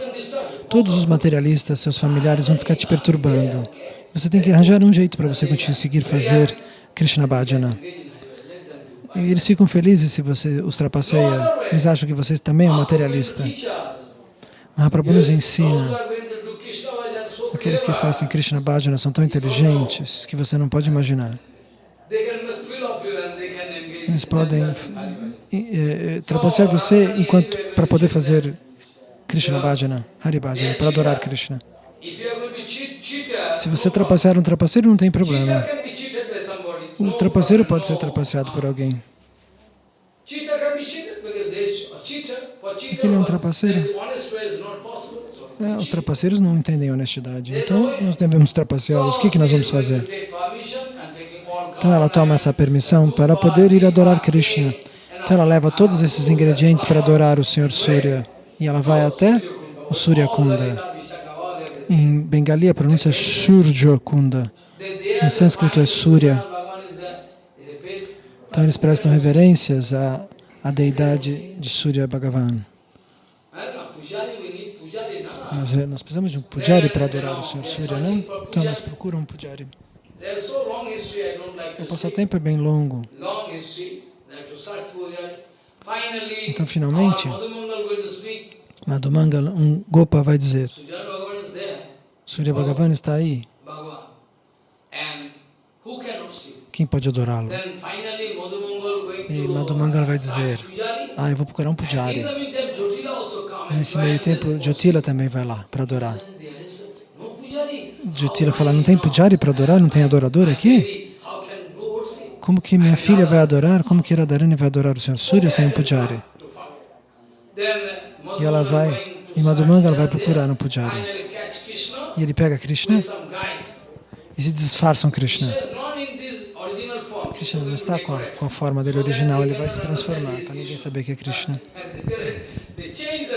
S1: Todos os materialistas, seus familiares, vão ficar te perturbando. Você tem que arranjar um jeito para você conseguir fazer Krishna Bhajana. E eles ficam felizes se você os trapaceia. Eles acham que você também é um materialista. Mahaprabhu nos ensina aqueles que fazem Krishna Bhajana são tão inteligentes que você não pode imaginar. Eles podem é, trapacear você enquanto para poder fazer Krishna Bhajana, Hari Bhajana, para adorar Krishna. Se você trapacear um trapaceiro, não tem problema. Um trapaceiro pode ser trapaceado por alguém. Aquele é um trapaceiro. É, os trapaceiros não entendem honestidade. Então, nós devemos trapaceá-los. O que, que nós vamos fazer? Então, ela toma essa permissão para poder ir adorar Krishna. Então, ela leva todos esses ingredientes para adorar o Senhor Surya. E ela vai até o Surya Kunda. Em Bengali, a pronúncia é Shurja Kunda. Em sânscrito é Surya. Então, eles prestam reverências à, à deidade de Surya Bhagavan. Nós, nós precisamos de um pujari para adorar o Senhor Surya, não? Então nós procuramos um pujari. O passatempo é bem longo. Então, finalmente, Madhumangal, um Gopa vai dizer, Surya Bhagavan está aí. Quem pode adorá-lo? E Madhumangal vai dizer, ah, eu vou procurar um pujari. Nesse meio tempo, Jyotila também vai lá para adorar. Jyotila fala, não tem pujari para adorar? Não tem adorador aqui? Como que minha filha vai adorar? Como que Radharani vai adorar o Senhor Surya sem um pujari? E ela vai, em Madhumanga, ela vai procurar um pujari. E ele pega Krishna e se disfarçam Krishna. Krishna não está com a, com a forma dele original, ele vai se transformar para ninguém saber que é Krishna.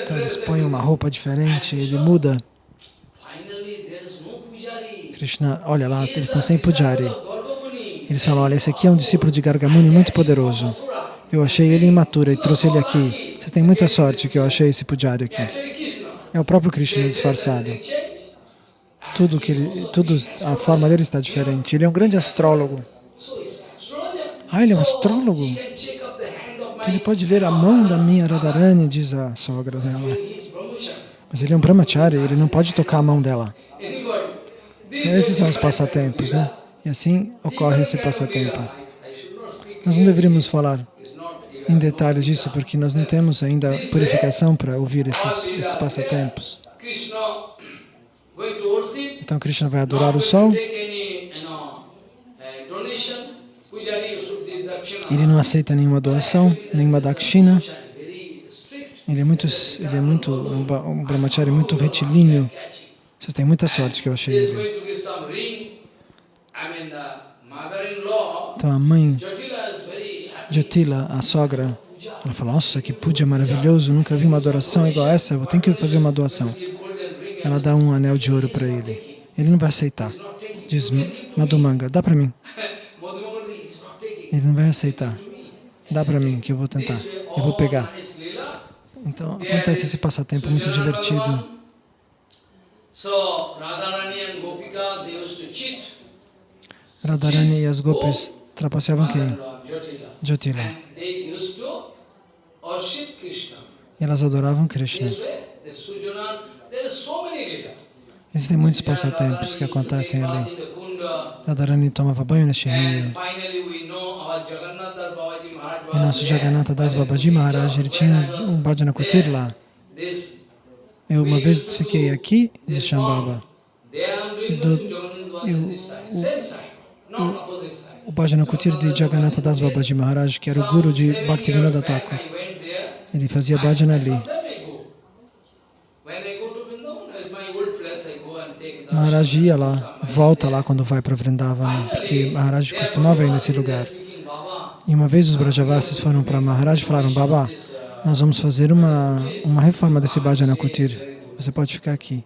S1: Então eles põem uma roupa diferente, ele muda. Krishna, olha lá, eles estão sem pujari. Eles falam, olha, esse aqui é um discípulo de Gargamuni muito poderoso. Eu achei ele imaturo e trouxe ele aqui. Vocês têm muita sorte que eu achei esse pujari aqui. É o próprio Krishna disfarçado. Tudo que ele, tudo, a forma dele está diferente. Ele é um grande astrólogo. Ah, ele é um astrólogo? Então ele pode ler a mão da minha Radharani, diz a sogra dela. Mas ele é um brahmachari, ele não pode tocar a mão dela. Esses são os passatempos, né? E assim ocorre esse passatempo. Nós não deveríamos falar em detalhes disso, porque nós não temos ainda purificação para ouvir esses, esses passatempos. Então Krishna vai adorar o sol. Ele não aceita nenhuma doação, nenhuma dakshina. Ele é muito, ele é muito um brahmachari muito retilíneo. Vocês têm muita sorte que eu achei ele. Então a mãe Jatila, a sogra, ela fala, nossa, que puja maravilhoso, nunca vi uma adoração igual essa, eu tenho que fazer uma doação. Ela dá um anel de ouro para ele. Ele não vai aceitar. Diz, Madhumanga, dá para mim. Ele não vai aceitar. Dá para mim, que eu vou tentar. Eu vou pegar. Então, acontece esse passatempo muito divertido. Radharani e as gopis trapaceavam quem? Jyotila. E elas adoravam Krishna. Existem muitos passatempos que acontecem ali. Radharani tomava banho neste rio. E nosso Jagannatha Das Babaji Maharaj, ele tinha um bhajana kutir lá. Eu uma vez fiquei aqui de Shambhava. Do, eu, o, o, Bhajana Kutir de Jagannatha Das Babaji Maharaj, que era o guru de Bhaktivinoda Thakur. Ele fazia bhajana ali.
S2: Maharaj ia lá, volta lá quando vai para Vrindavana, porque Maharaj costumava ir nesse lugar. E uma vez os Brajavasis foram para Maharaj e falaram, Baba, nós vamos fazer uma, uma reforma desse Bhajana Kutir. Você pode ficar aqui.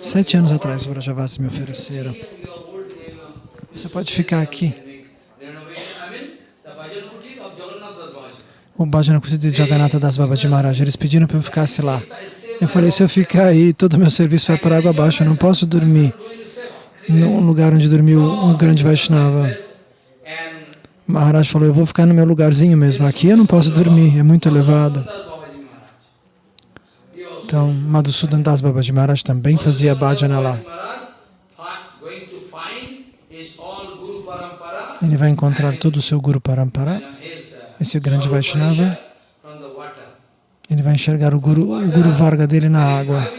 S2: Sete anos atrás os Brajavasis me ofereceram. Você pode ficar aqui. O Bhajana Kutir de Jagannatha Das Babaji Maharaj, eles pediram para eu ficasse lá. Eu falei, se eu ficar aí, todo o meu serviço vai para água abaixo, eu não posso dormir num lugar onde dormiu um grande Vaishnava. Maharaj falou, eu vou ficar no meu lugarzinho mesmo, aqui eu não posso dormir, é muito elevado. Então, Madhusudan Das Babaji Maharaj também fazia bhajana lá. Ele vai encontrar todo o seu Guru Parampara, esse grande Vaishnava, ele vai enxergar o Guru, o Guru Varga dele na água.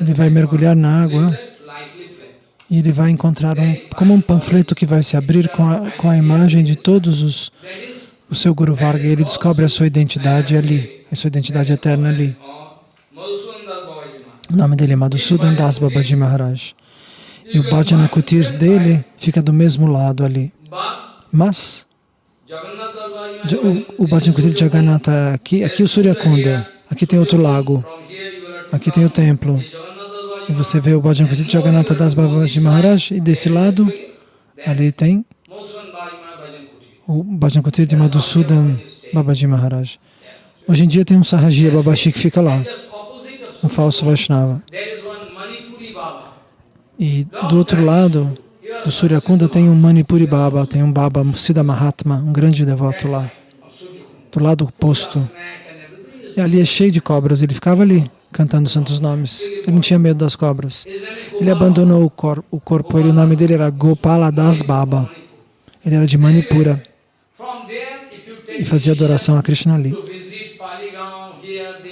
S2: Ele vai mergulhar na água e ele vai encontrar um, como um panfleto que vai se abrir com a, com a imagem de todos os o seu Guru Varga. E ele descobre a sua identidade ali, a sua identidade eterna ali. O nome dele é Madhusudan Das Babaji Maharaj. E o Bhajana Kutir dele fica do mesmo lado ali. Mas o, o Bhajan de Jagannatha aqui, aqui o Surya Kunda, aqui tem outro lago, aqui tem o templo. E você vê o Bhajan de Jagannatha das Babaji Maharaj e desse lado, ali tem o Bhajan de Madhusudan Babaji Maharaj. Hoje em dia tem um Sahajiya Babaji que fica lá, um falso Vaishnava. E do outro lado, do Suryakunda tem um Manipuri Baba, tem um Baba Siddha Mahatma, um grande devoto lá, do lado oposto. E ali é cheio de cobras, ele ficava ali cantando santos nomes. Ele não tinha medo das cobras. Ele abandonou o, cor o corpo, ele, o nome dele era Gopala Das Baba. Ele era de Manipura e fazia adoração a Krishna ali.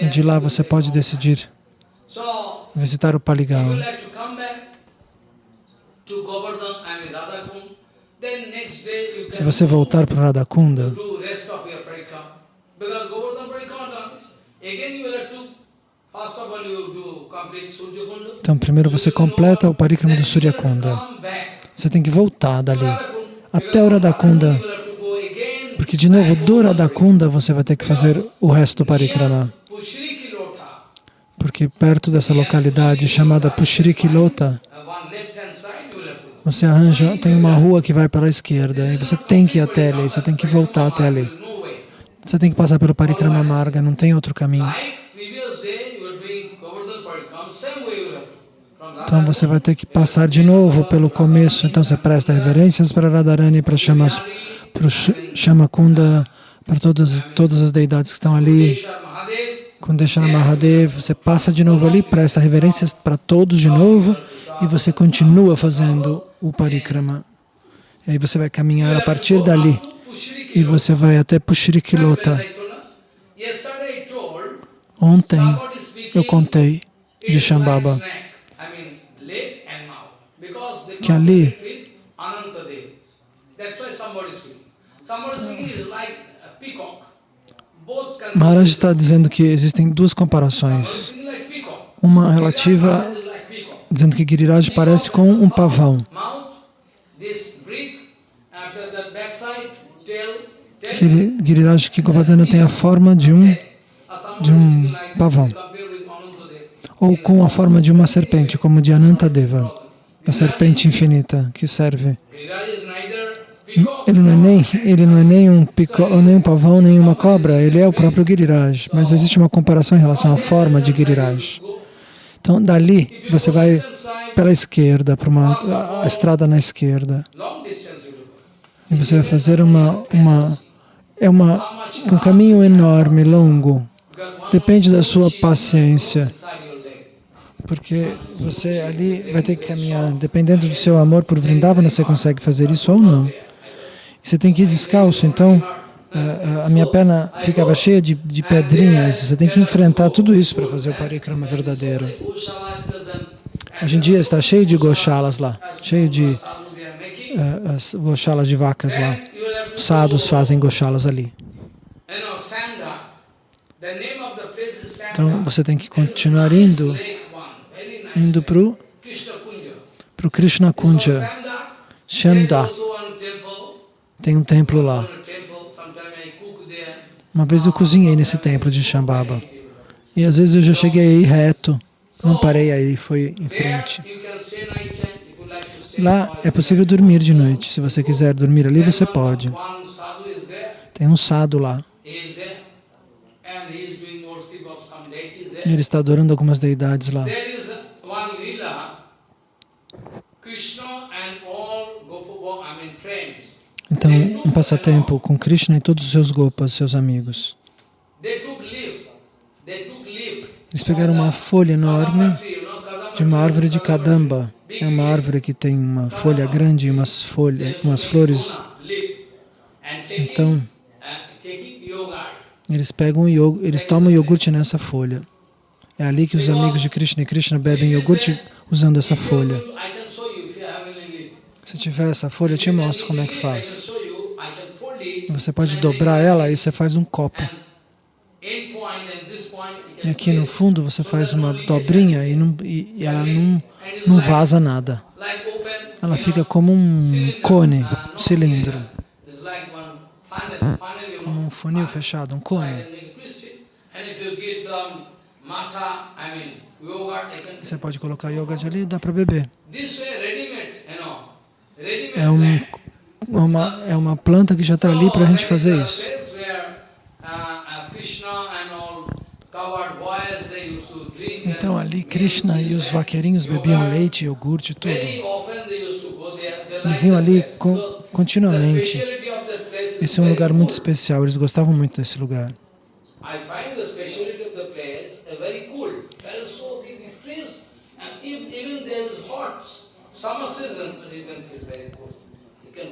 S2: E de lá você pode decidir visitar o Paligaon. Se você voltar para Radhakunda, então primeiro você completa o parikrama do Suryakunda. Você tem que voltar dali até o Radhakunda, porque de novo do Radhakunda você vai ter que fazer o resto do parikrama. Porque perto dessa localidade chamada Pushrikilota, você arranja, tem uma rua que vai para a esquerda e você tem que ir até ali, você tem que voltar até ali. Você tem que passar pelo Parikrama Marga, não tem outro caminho. Então você vai ter que passar de novo pelo começo. Então você presta reverências para Radharani, para Shamas, para o Shamakunda, para todas, todas as deidades que estão ali. Kundeshana Mahadev, você passa de novo ali, presta reverências para todos de novo e você continua fazendo o parikrama. E aí você vai caminhar a partir dali e você vai até Pushrikilota. Ontem eu contei de Shambhava que ali Maharaj está dizendo que existem duas comparações. Uma relativa dizendo que Giriraj parece com um pavão. Aquele Giriraj que tem a forma de um, de um pavão. Ou com a forma de uma serpente, como de Anantadeva, a serpente infinita que serve. Ele não é nem, ele não é nem, um, pico, nem um pavão, nem uma cobra, ele é o próprio Giriraj. Mas existe uma comparação em relação à forma de Giriraj. Então, dali, você vai pela esquerda, para uma a estrada na esquerda. E você vai fazer uma, uma, é uma, um caminho enorme, longo. Depende da sua paciência. Porque você ali vai ter que caminhar, dependendo do seu amor por Vrindavana, você consegue fazer isso ou não. Você tem que ir descalço, então a, minha perna ficava cheia de, de pedrinhas, você tem que enfrentar tudo isso para fazer o parikrama verdadeiro. Hoje em dia está cheio de goshalas lá, cheio de uh, de vacas lá. Os sadhus fazem goshalas ali. Então você tem que continuar indo indo para o
S1: Krishna Kunja. temple.
S2: Tem um templo lá. Uma vez eu cozinhei nesse templo de Shambhava. E às vezes eu já cheguei aí reto, não parei aí, foi em frente. Lá é possível dormir de noite. Se você quiser dormir ali, você pode. Tem um sado lá. Ele está adorando algumas deidades lá. Então, um passatempo com Krishna e todos os seus gopas, seus amigos. Eles pegaram uma folha enorme de uma árvore de kadamba. É uma árvore que tem uma folha grande e umas folhas, umas flores. Então, eles pegam iogurte, eles tomam iogurte nessa folha. É ali que os amigos de Krishna e Krishna bebem iogurte usando essa folha. Se tiver essa folha, eu te mostro como é que faz. Você pode dobrar ela e você faz um copo. E aqui no fundo você faz uma dobrinha e, não, e ela não, não vaza nada. Ela fica como um cone, um cilindro, como um funil fechado, um cone. Você pode colocar yoga ali e dá para beber. É, um, uma, é uma planta que já está ali para a gente fazer isso. Então ali Krishna e os vaqueirinhos bebiam leite, iogurte, tudo. Eles iam ali con continuamente. Esse é um lugar muito especial, eles gostavam muito desse lugar.
S1: I find the speciality of the place uh, very cool. There is so big trees, and if, even there is hot summer season, but you can feel very cool. You can try
S2: Então,
S1: to take rest there. Very cool. Uh,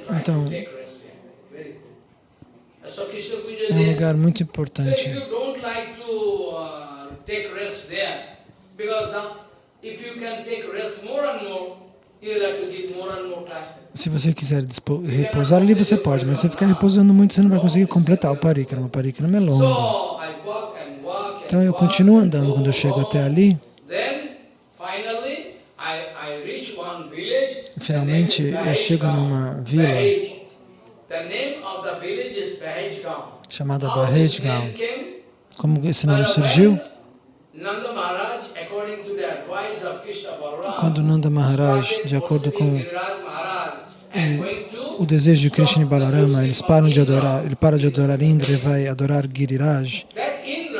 S1: So Krishna Kunja
S2: É um
S1: there.
S2: lugar muito
S1: So if
S2: importante.
S1: you don't like to uh, take rest there, because now if you can take rest more and more, you will have to give more and more time.
S2: Se você quiser repousar ali, você pode, mas se ficar repousando muito, você não vai conseguir completar o parikrama. O parikrama é longo. Então eu continuo
S1: and
S2: andando. Quando eu
S1: go,
S2: chego
S1: go.
S2: até ali,
S1: Then finally I, I reach one village.
S2: finalmente
S1: The name
S2: eu
S1: is
S2: chego
S1: Bahej
S2: numa
S1: Gaon.
S2: vila
S1: Bahej. The name of the village is Bahej Gaon.
S2: chamada
S1: How this
S2: Bahej Gaon.
S1: name came?
S2: Como esse nome surgiu? Quando Nanda Maharaj, de acordo com o desejo de Krishna e Balarama, eles param de adorar, ele para de adorar Indra e vai adorar Giriraj.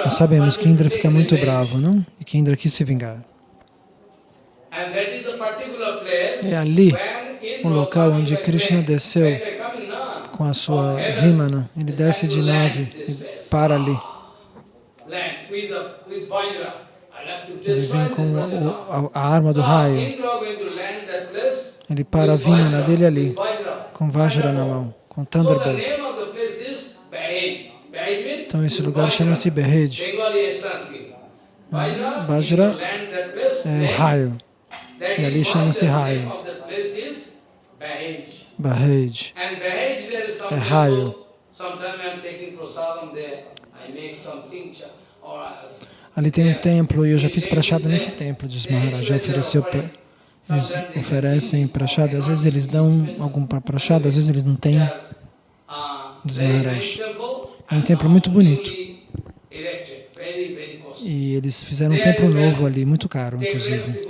S2: Nós sabemos que Indra fica muito bravo, não? E que Indra quis se vingar.
S1: And that is the particular place
S2: É ali o local onde Krishna desceu com a sua Vimana. Ele desce de nave e para ali. Ele vem com o- a, a arma do
S1: So
S2: raio. Ele para a Vimana dele ali, com Vajra na mão, com Thunderbolt. Então esse lugar chama-se
S1: and Sanskrit. Vajra,
S2: É
S1: land.
S2: raio, e ali chama-se raio.
S1: Bahej. Some
S2: É raio. Ali tem um templo e eu já fiz prachada nesse templo, diz Maharaj. Já ofereceu pra, eles oferecem prachada, às vezes eles dão algum prachada, às vezes eles não têm.
S1: uh,
S2: Diz Maharaj. É um templo muito bonito. E eles fizeram um templo novo ali, muito caro, inclusive.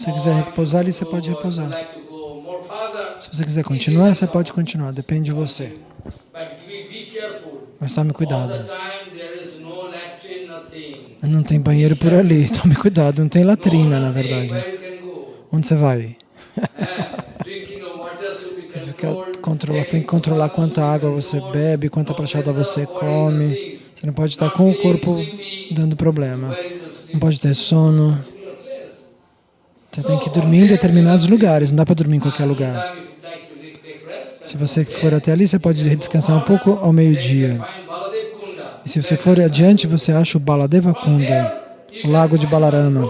S2: Você quiser repousar ali, você pode repousar. Se você quiser continuar, você pode continuar, depende de você. Mas tome cuidado. Não tem banheiro por ali, tome cuidado, não tem latrina, na verdade. Onde você vai?
S1: Be
S2: Fica controlar, você tem que controlar quanta água você bebe, quanta prachada você come. Você não pode estar com o corpo dando problema. Não pode ter sono. Você tem que dormir em determinados lugares, não dá para dormir em qualquer lugar. Se você for até ali, você pode descansar um pouco ao meio-dia. E se você for adiante, você acha o Baladeva Kunda, o lago de Balarama.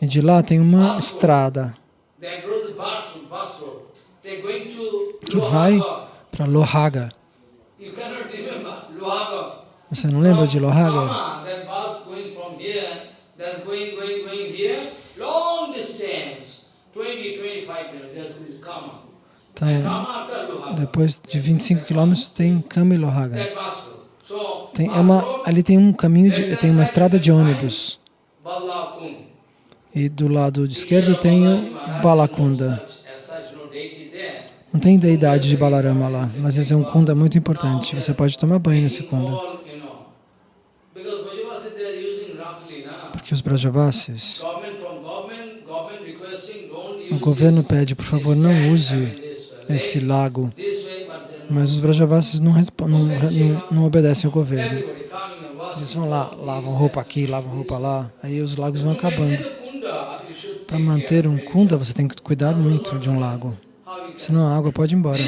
S2: E de lá tem uma estrada que vai para Lohaga. Você não lembra de Lohaga?
S1: That's going, going, going here, long distance, 20, 25 minutes, there is Kama.
S2: Então, depois de 25 quilômetros tem Kama e Lohaga. Tem, é uma, ali tem um caminho, de, tem uma estrada de ônibus. E do lado esquerdo tem o Balakunda. Não tem deidade de Balarama lá, mas esse é um kunda muito importante. Você pode tomar banho nesse kunda. Porque os Brajavasis, o governo pede, por favor, não use esse lago. Mas os Brajavasis não, não, não, não obedecem ao governo. Eles vão lá, lavam roupa aqui, lavam roupa lá, aí os lagos vão acabando. Para manter um kunda, você tem que cuidar muito de um lago. Senão a água pode ir embora.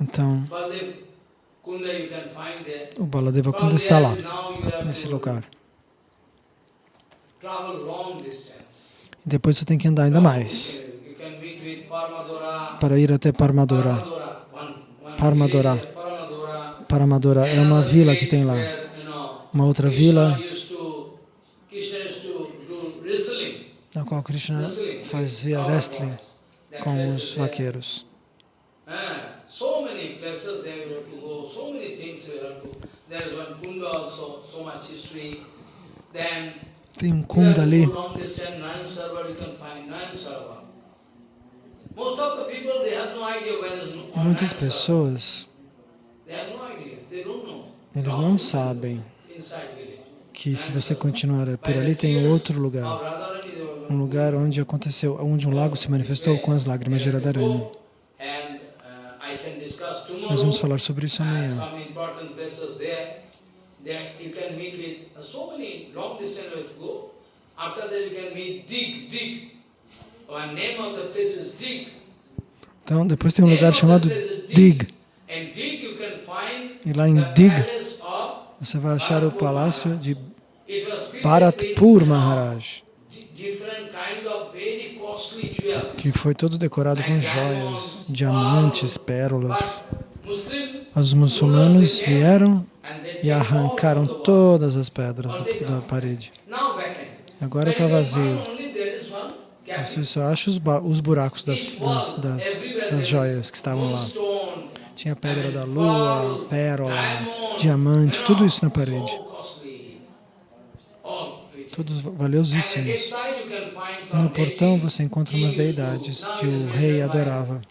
S2: Então, o Baladeva Kunda está lá, nesse lugar.
S1: travel long distance.
S2: E depois você tem que andar ainda mais
S1: with Parmadora.
S2: para ir até Parmadora.
S1: Parmadora,
S2: Parmadora. é uma vila que tem lá. Uma outra vila na qual Krishna faz via wrestling com os vaqueiros.
S1: Ah. Then
S2: Tem um
S1: to
S2: ali. Muitas pessoas, eles não sabem que se você continuar por ali tem outro lugar. Um lugar onde aconteceu, onde um lago se manifestou com as lágrimas de Radharani.
S1: Uh.
S2: Nós vamos falar sobre isso amanhã.
S1: That you can meet with uh, so many long distance go. After that you can meet Dig, Dig. One name of the place is Dig.
S2: Então, depois tem um lugar chamado Dig.
S1: And Dig you can find
S2: E lá em Dig você vai achar o palácio de Bharatpur Maharaj, que foi todo decorado com joias, diamantes, pérolas. Os muçulmanos vieram e arrancaram todas as pedras do- da parede. Agora está vazio. Você só acha os, os buracos das, das, das, das joias que estavam lá. Tinha pedra da lua, pérola, diamante, tudo isso na parede. Todos valiosíssimos. No portão você encontra umas deidades que o rei adorava.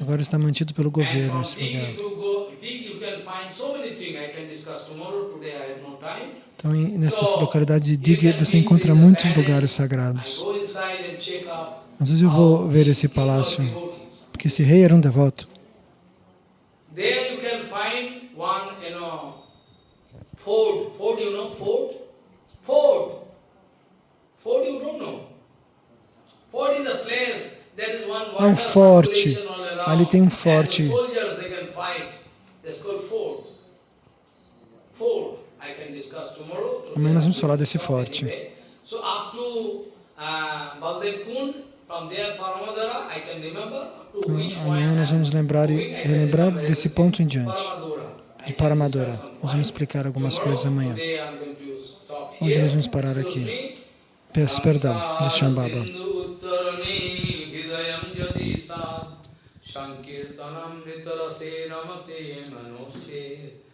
S2: Agora está mantido pelo governo esse lugar.
S1: you go, Dig you can find so many things I can discuss tomorrow. Today I have no time.
S2: Então, em- nessa
S1: So,
S2: localidade de
S1: you
S2: Dig,
S1: can
S2: você encontra muitos lugares sagrados. Às vezes eu vou ver esse palácio, porque esse rei era um devoto. Há um forte. Ali tem um forte.
S1: fort.
S2: Amanhã nós vamos falar desse forte.
S1: Uh,
S2: Então, amanhã nós vamos lembrar e relembrar desse ponto em diante, de Paramadora. Nós vamos explicar algumas coisas amanhã. Hoje nós vamos parar aqui. Peço perdão de Shambhava.
S1: Sankirtanam ritarase ramate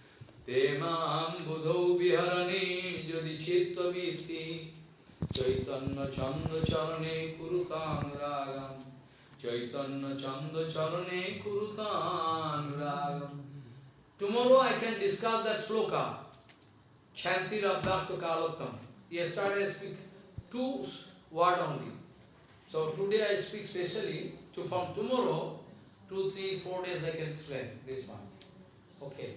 S1: Chaitanya chanda charane kurutam ragam Chaitanya chanda charane kurutam ragam Tomorrow I can discuss that sloka, Chanti Rabdakta Kalottam. Yesterday I speak two word only. So today I speak specially, so from tomorrow, two, three, four days I can explain this one. Okay.